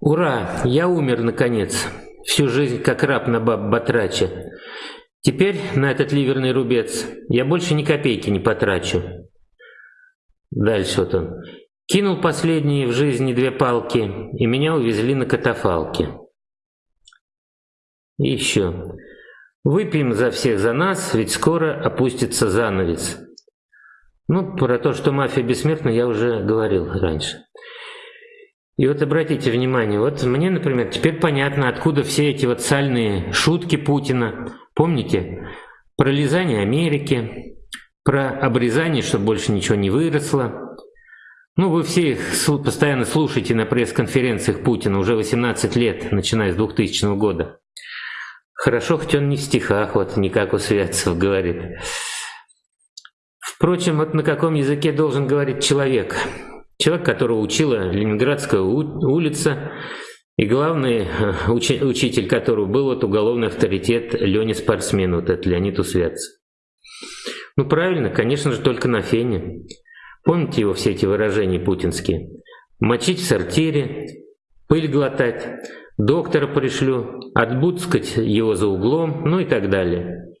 Ура! Я умер, наконец всю жизнь как раб на баб Батрача. Теперь на этот ливерный рубец я больше ни копейки не потрачу. Дальше вот он. Кинул последние в жизни две палки, и меня увезли на катафалке. И еще. Выпьем за всех за нас, ведь скоро опустится занавес. Ну, про то, что мафия бессмертна, я уже говорил раньше. И вот обратите внимание, вот мне, например, теперь понятно, откуда все эти вот сальные шутки Путина. Помните? Про лизание Америки, про обрезание, чтобы больше ничего не выросло. Ну, вы все их постоянно слушаете на пресс-конференциях Путина уже 18 лет, начиная с 2000 года. Хорошо, хоть он не в стихах, вот не как у Святцев говорит. Впрочем, вот на каком языке должен говорить человек – Человек, которого учила Ленинградская улица, и главный э, уч учитель которого был вот уголовный авторитет Леня Спортсмен, вот этот Леонид Усвятцев. Ну правильно, конечно же, только на фене. Помните его все эти выражения путинские? Мочить в сортире, пыль глотать, доктора пришлю, отбудскать его за углом, ну и так далее.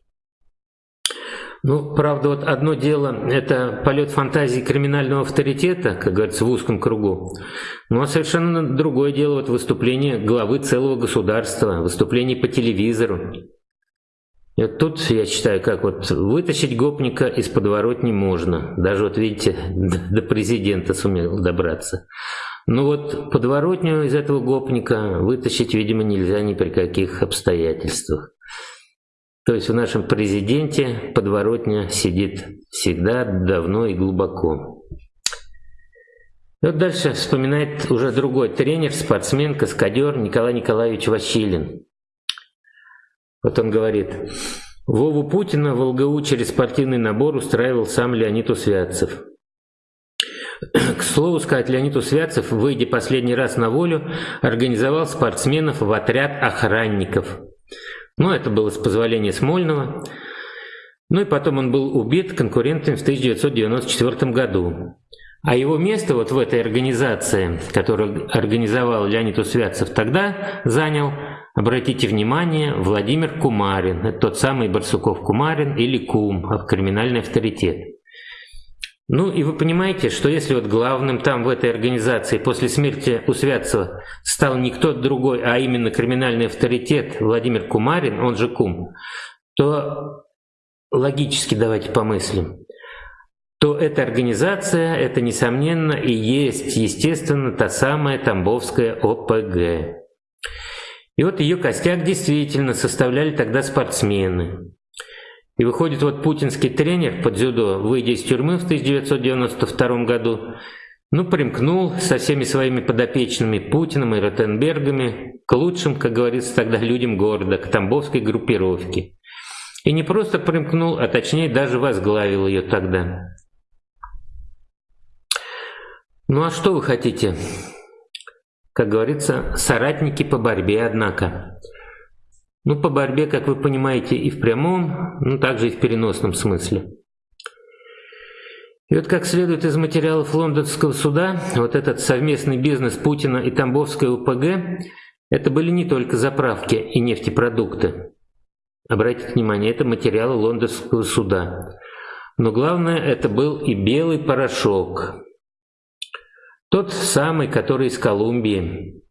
Ну, правда, вот одно дело – это полет фантазии криминального авторитета, как говорится, в узком кругу. Ну, а совершенно другое дело вот выступление главы целого государства, выступление по телевизору. И вот тут, я считаю, как вот вытащить гопника из подворотни можно. Даже вот, видите, до президента сумел добраться. Ну вот подворотню из этого гопника вытащить, видимо, нельзя ни при каких обстоятельствах. То есть в нашем президенте подворотня сидит всегда, давно и глубоко. И вот дальше вспоминает уже другой тренер, спортсмен, каскадер Николай Николаевич Василин. Вот он говорит, Вову Путина в ЛГУ через спортивный набор устраивал сам Леонид Усвятцев. К слову сказать, Леонид Усвятцев, выйдя последний раз на волю, организовал спортсменов в отряд охранников – но это было с позволения Смольного. Ну и потом он был убит конкурентами в 1994 году. А его место вот в этой организации, которую организовал Леонид Усвятцев тогда, занял, обратите внимание, Владимир Кумарин. Это тот самый Барсуков Кумарин или Кум, криминальный авторитет. Ну и вы понимаете, что если вот главным там в этой организации после смерти Усвятцева стал никто другой, а именно криминальный авторитет Владимир Кумарин, он же Кум, то логически давайте помыслим, то эта организация, это несомненно и есть, естественно, та самая Тамбовская ОПГ. И вот ее костяк действительно составляли тогда спортсмены. И выходит, вот путинский тренер по дзюдо, выйдя из тюрьмы в 1992 году, ну, примкнул со всеми своими подопечными Путиным и Ротенбергами к лучшим, как говорится тогда, людям города, к Тамбовской группировке. И не просто примкнул, а точнее даже возглавил ее тогда. Ну а что вы хотите? Как говорится, соратники по борьбе, однако. Ну, по борьбе, как вы понимаете, и в прямом, ну, также и в переносном смысле. И вот как следует из материалов лондонского суда, вот этот совместный бизнес Путина и Тамбовской УПГ – это были не только заправки и нефтепродукты. Обратите внимание, это материалы лондонского суда. Но главное, это был и белый порошок. Тот самый, который из Колумбии.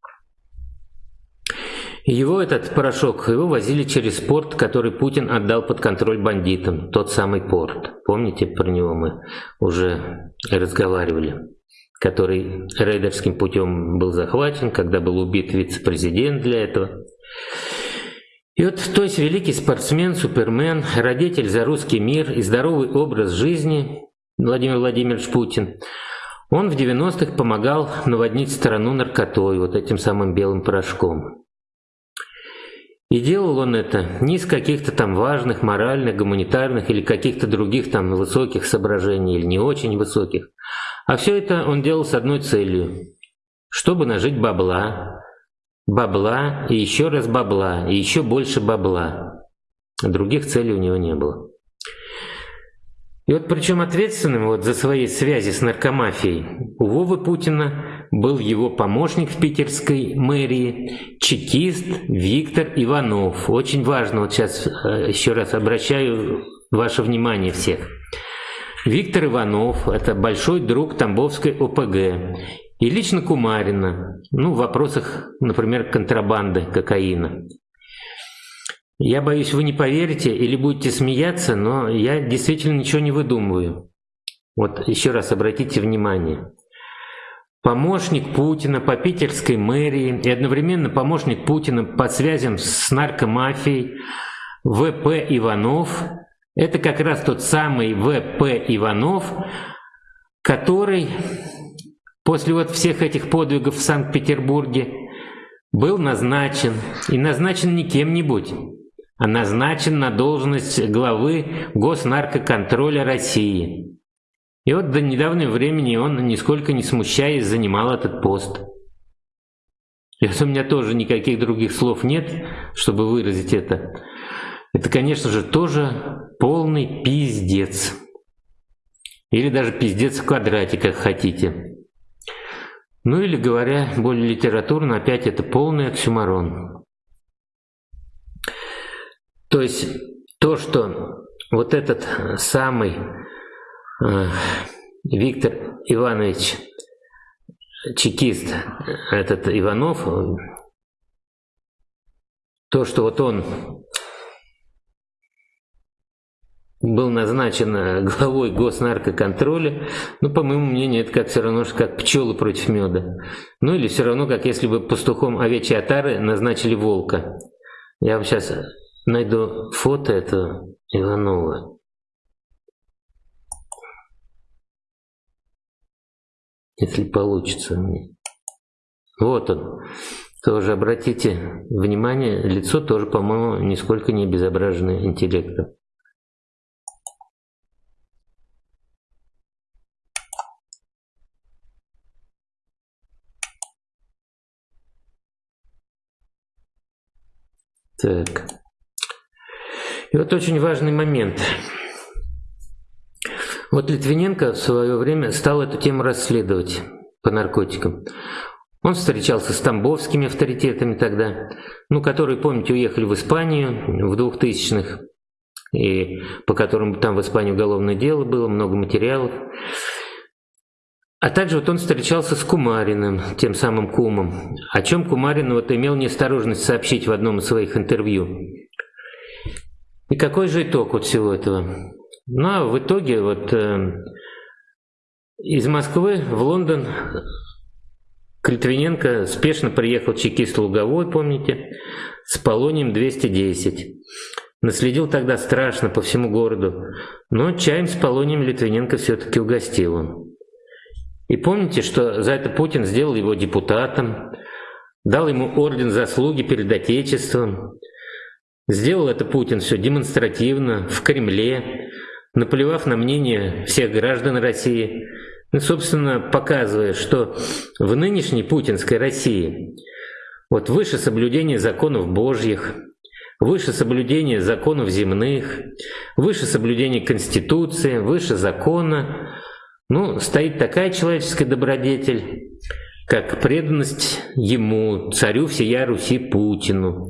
Его этот порошок, его возили через порт, который Путин отдал под контроль бандитам. Тот самый порт. Помните, про него мы уже разговаривали. Который рейдерским путем был захвачен, когда был убит вице-президент для этого. И вот, то есть великий спортсмен, супермен, родитель за русский мир и здоровый образ жизни Владимир Владимирович Путин, он в 90-х помогал наводнить страну наркотой, вот этим самым белым порошком. И делал он это не из каких-то там важных, моральных, гуманитарных или каких-то других там высоких соображений или не очень высоких. А все это он делал с одной целью. Чтобы нажить бабла, бабла и еще раз бабла, и еще больше бабла. Других целей у него не было. И вот причем ответственным вот за свои связи с наркомафией у Вовы Путина был его помощник в питерской мэрии, чекист Виктор Иванов. Очень важно, вот сейчас э, еще раз обращаю ваше внимание всех. Виктор Иванов – это большой друг Тамбовской ОПГ и лично Кумарина, ну, в вопросах, например, контрабанды кокаина. Я боюсь, вы не поверите или будете смеяться, но я действительно ничего не выдумываю. Вот еще раз обратите внимание. Помощник Путина по питерской мэрии и одновременно помощник Путина по связям с наркомафией В.П. Иванов – это как раз тот самый В.П. Иванов, который после вот всех этих подвигов в Санкт-Петербурге был назначен, и назначен не кем-нибудь, а назначен на должность главы Госнаркоконтроля России. И вот до недавнего времени он, нисколько не смущаясь, занимал этот пост. И вот у меня тоже никаких других слов нет, чтобы выразить это. Это, конечно же, тоже полный пиздец. Или даже пиздец в квадрате, как хотите. Ну или говоря более литературно, опять это полный оксюмарон. То есть то, что вот этот самый Виктор Иванович, чекист, этот Иванов, то, что вот он был назначен главой госнаркоконтроля, ну, по моему мнению, это как все равно, как пчелы против меда. Ну, или все равно, как если бы пастухом овечьей отары назначили волка. Я вам сейчас найду фото этого Иванова. Если получится. Вот он. Тоже обратите внимание, лицо тоже, по-моему, нисколько не обезображено интеллектом. Так. И вот очень важный момент. Вот Литвиненко в свое время стал эту тему расследовать по наркотикам. Он встречался с тамбовскими авторитетами тогда, ну, которые, помните, уехали в Испанию в 2000-х, и по которым там в Испании уголовное дело было, много материалов. А также вот он встречался с Кумариным, тем самым Кумом, о чем Кумарин вот имел неосторожность сообщить в одном из своих интервью. И какой же итог вот всего этого? Ну, а в итоге вот э, из Москвы в Лондон к Литвиненко спешно приехал чекист Луговой, помните, с полонием 210. Наследил тогда страшно по всему городу, но чаем с полонием Литвиненко все-таки угостил он. И помните, что за это Путин сделал его депутатом, дал ему орден заслуги перед Отечеством. Сделал это Путин все демонстративно, в Кремле, наплевав на мнение всех граждан России, ну, собственно, показывая, что в нынешней путинской России вот выше соблюдения законов Божьих, выше соблюдения законов земных, выше соблюдения Конституции, выше закона, ну, стоит такая человеческая добродетель, как преданность ему, царю всея Руси Путину.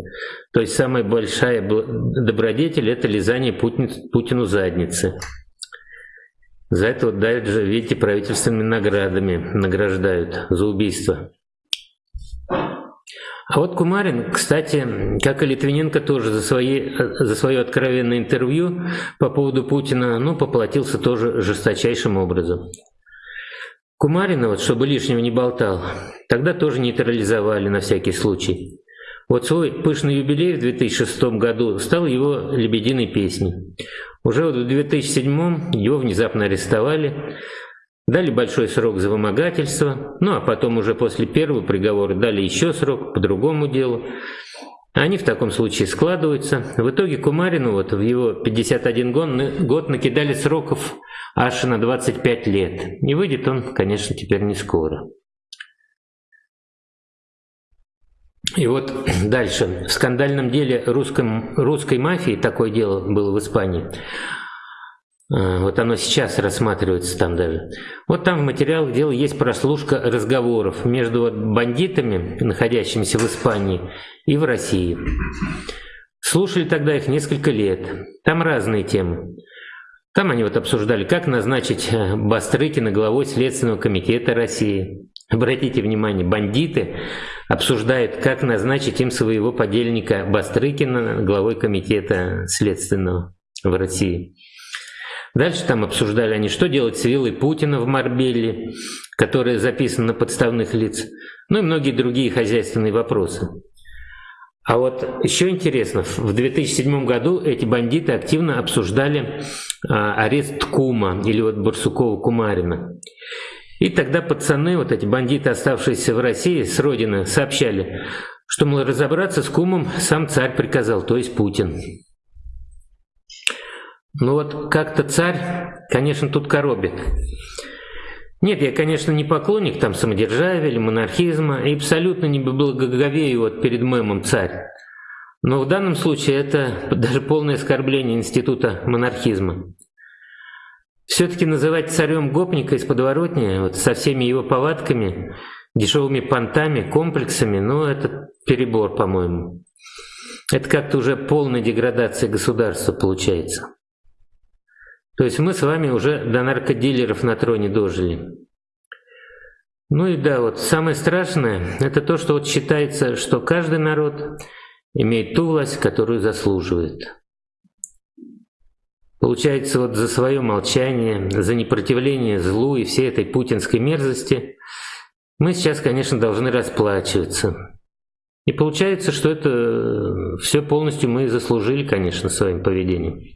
То есть самая большая добродетель – это лизание Путин, Путину задницы. За это вот даже, видите, правительственными наградами награждают за убийство. А вот Кумарин, кстати, как и Литвиненко тоже за, свои, за свое откровенное интервью по поводу Путина, ну, поплатился тоже жесточайшим образом. Кумарина, вот, чтобы лишнего не болтал, тогда тоже нейтрализовали на всякий случай. Вот свой пышный юбилей в 2006 году стал его «Лебединой песней». Уже вот в 2007 его внезапно арестовали, дали большой срок за вымогательство, ну а потом уже после первого приговора дали еще срок по другому делу. Они в таком случае складываются. В итоге Кумарину вот в его 51 год накидали сроков аж на 25 лет. И выйдет он, конечно, теперь не скоро. И вот дальше. В скандальном деле русском, русской мафии, такое дело было в Испании, вот оно сейчас рассматривается там даже. Вот там в материалах дела есть прослушка разговоров между бандитами, находящимися в Испании, и в России. Слушали тогда их несколько лет. Там разные темы. Там они вот обсуждали, как назначить э, Бастрыкина главой Следственного комитета России. Обратите внимание, бандиты обсуждают, как назначить им своего подельника Бастрыкина главой комитета Следственного в России. Дальше там обсуждали они, что делать с виллой Путина в Марбеле, которая записана на подставных лиц, ну и многие другие хозяйственные вопросы. А вот еще интересно, в 2007 году эти бандиты активно обсуждали а, арест Кума или вот Барсукова-Кумарина. И тогда пацаны, вот эти бандиты, оставшиеся в России с родины, сообщали, что, мол, разобраться с Кумом сам царь приказал, то есть Путин. Ну вот как-то царь, конечно, тут коробит. Нет, я, конечно, не поклонник там самодержавия или монархизма, и абсолютно не благоговею вот перед мемом «царь». Но в данном случае это даже полное оскорбление института монархизма. Все-таки называть царем гопника из подворотни, вот со всеми его повадками, дешевыми понтами, комплексами, ну это перебор, по-моему. Это как-то уже полная деградация государства получается. То есть мы с вами уже до наркодилеров на троне дожили. Ну и да, вот самое страшное, это то, что вот считается, что каждый народ имеет ту власть, которую заслуживает. Получается, вот за свое молчание, за непротивление злу и всей этой путинской мерзости мы сейчас, конечно, должны расплачиваться. И получается, что это все полностью мы заслужили, конечно, своим поведением.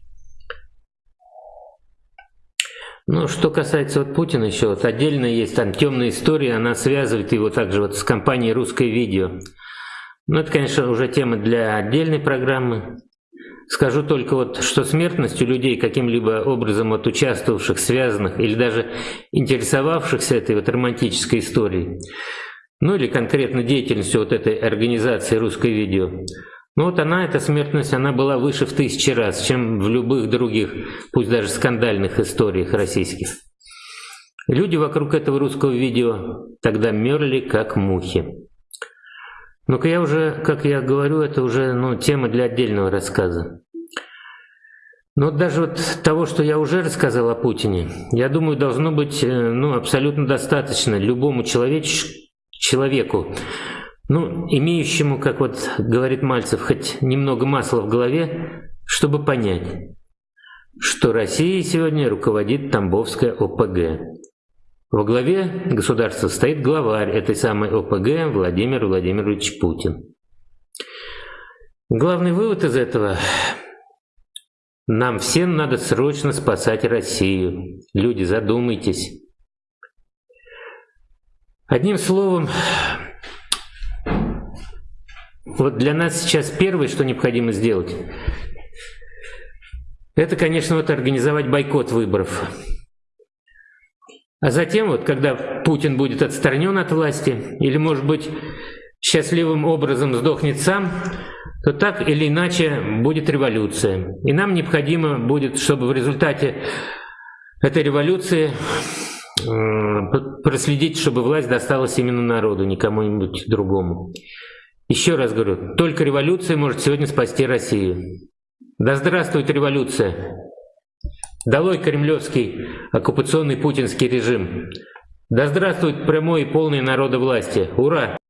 Ну, что касается вот Путина еще, вот отдельно есть там темная история, она связывает его также вот с компанией «Русское видео». Ну, это, конечно, уже тема для отдельной программы. Скажу только вот, что смертность у людей, каким-либо образом вот участвовавших, связанных или даже интересовавшихся этой вот романтической историей, ну или конкретно деятельностью вот этой организации «Русское видео», ну вот она, эта смертность, она была выше в тысячи раз, чем в любых других, пусть даже скандальных историях российских. Люди вокруг этого русского видео тогда мерли как мухи. Ну-ка я уже, как я говорю, это уже ну, тема для отдельного рассказа. Но даже вот того, что я уже рассказал о Путине, я думаю, должно быть э, ну, абсолютно достаточно любому человеч... человеку, ну, имеющему, как вот говорит Мальцев, хоть немного масла в голове, чтобы понять, что Россией сегодня руководит Тамбовская ОПГ. Во главе государства стоит главарь этой самой ОПГ Владимир Владимирович Путин. Главный вывод из этого – нам всем надо срочно спасать Россию. Люди, задумайтесь. Одним словом, вот для нас сейчас первое, что необходимо сделать, это, конечно, вот организовать бойкот выборов. А затем, вот, когда Путин будет отстранен от власти, или, может быть, счастливым образом сдохнет сам, то так или иначе будет революция. И нам необходимо будет, чтобы в результате этой революции э, проследить, чтобы власть досталась именно народу, не кому-нибудь другому. Еще раз говорю, только революция может сегодня спасти Россию. Да здравствует революция! Долой кремлевский оккупационный путинский режим! Да здравствует прямой и полный народовластие! Ура!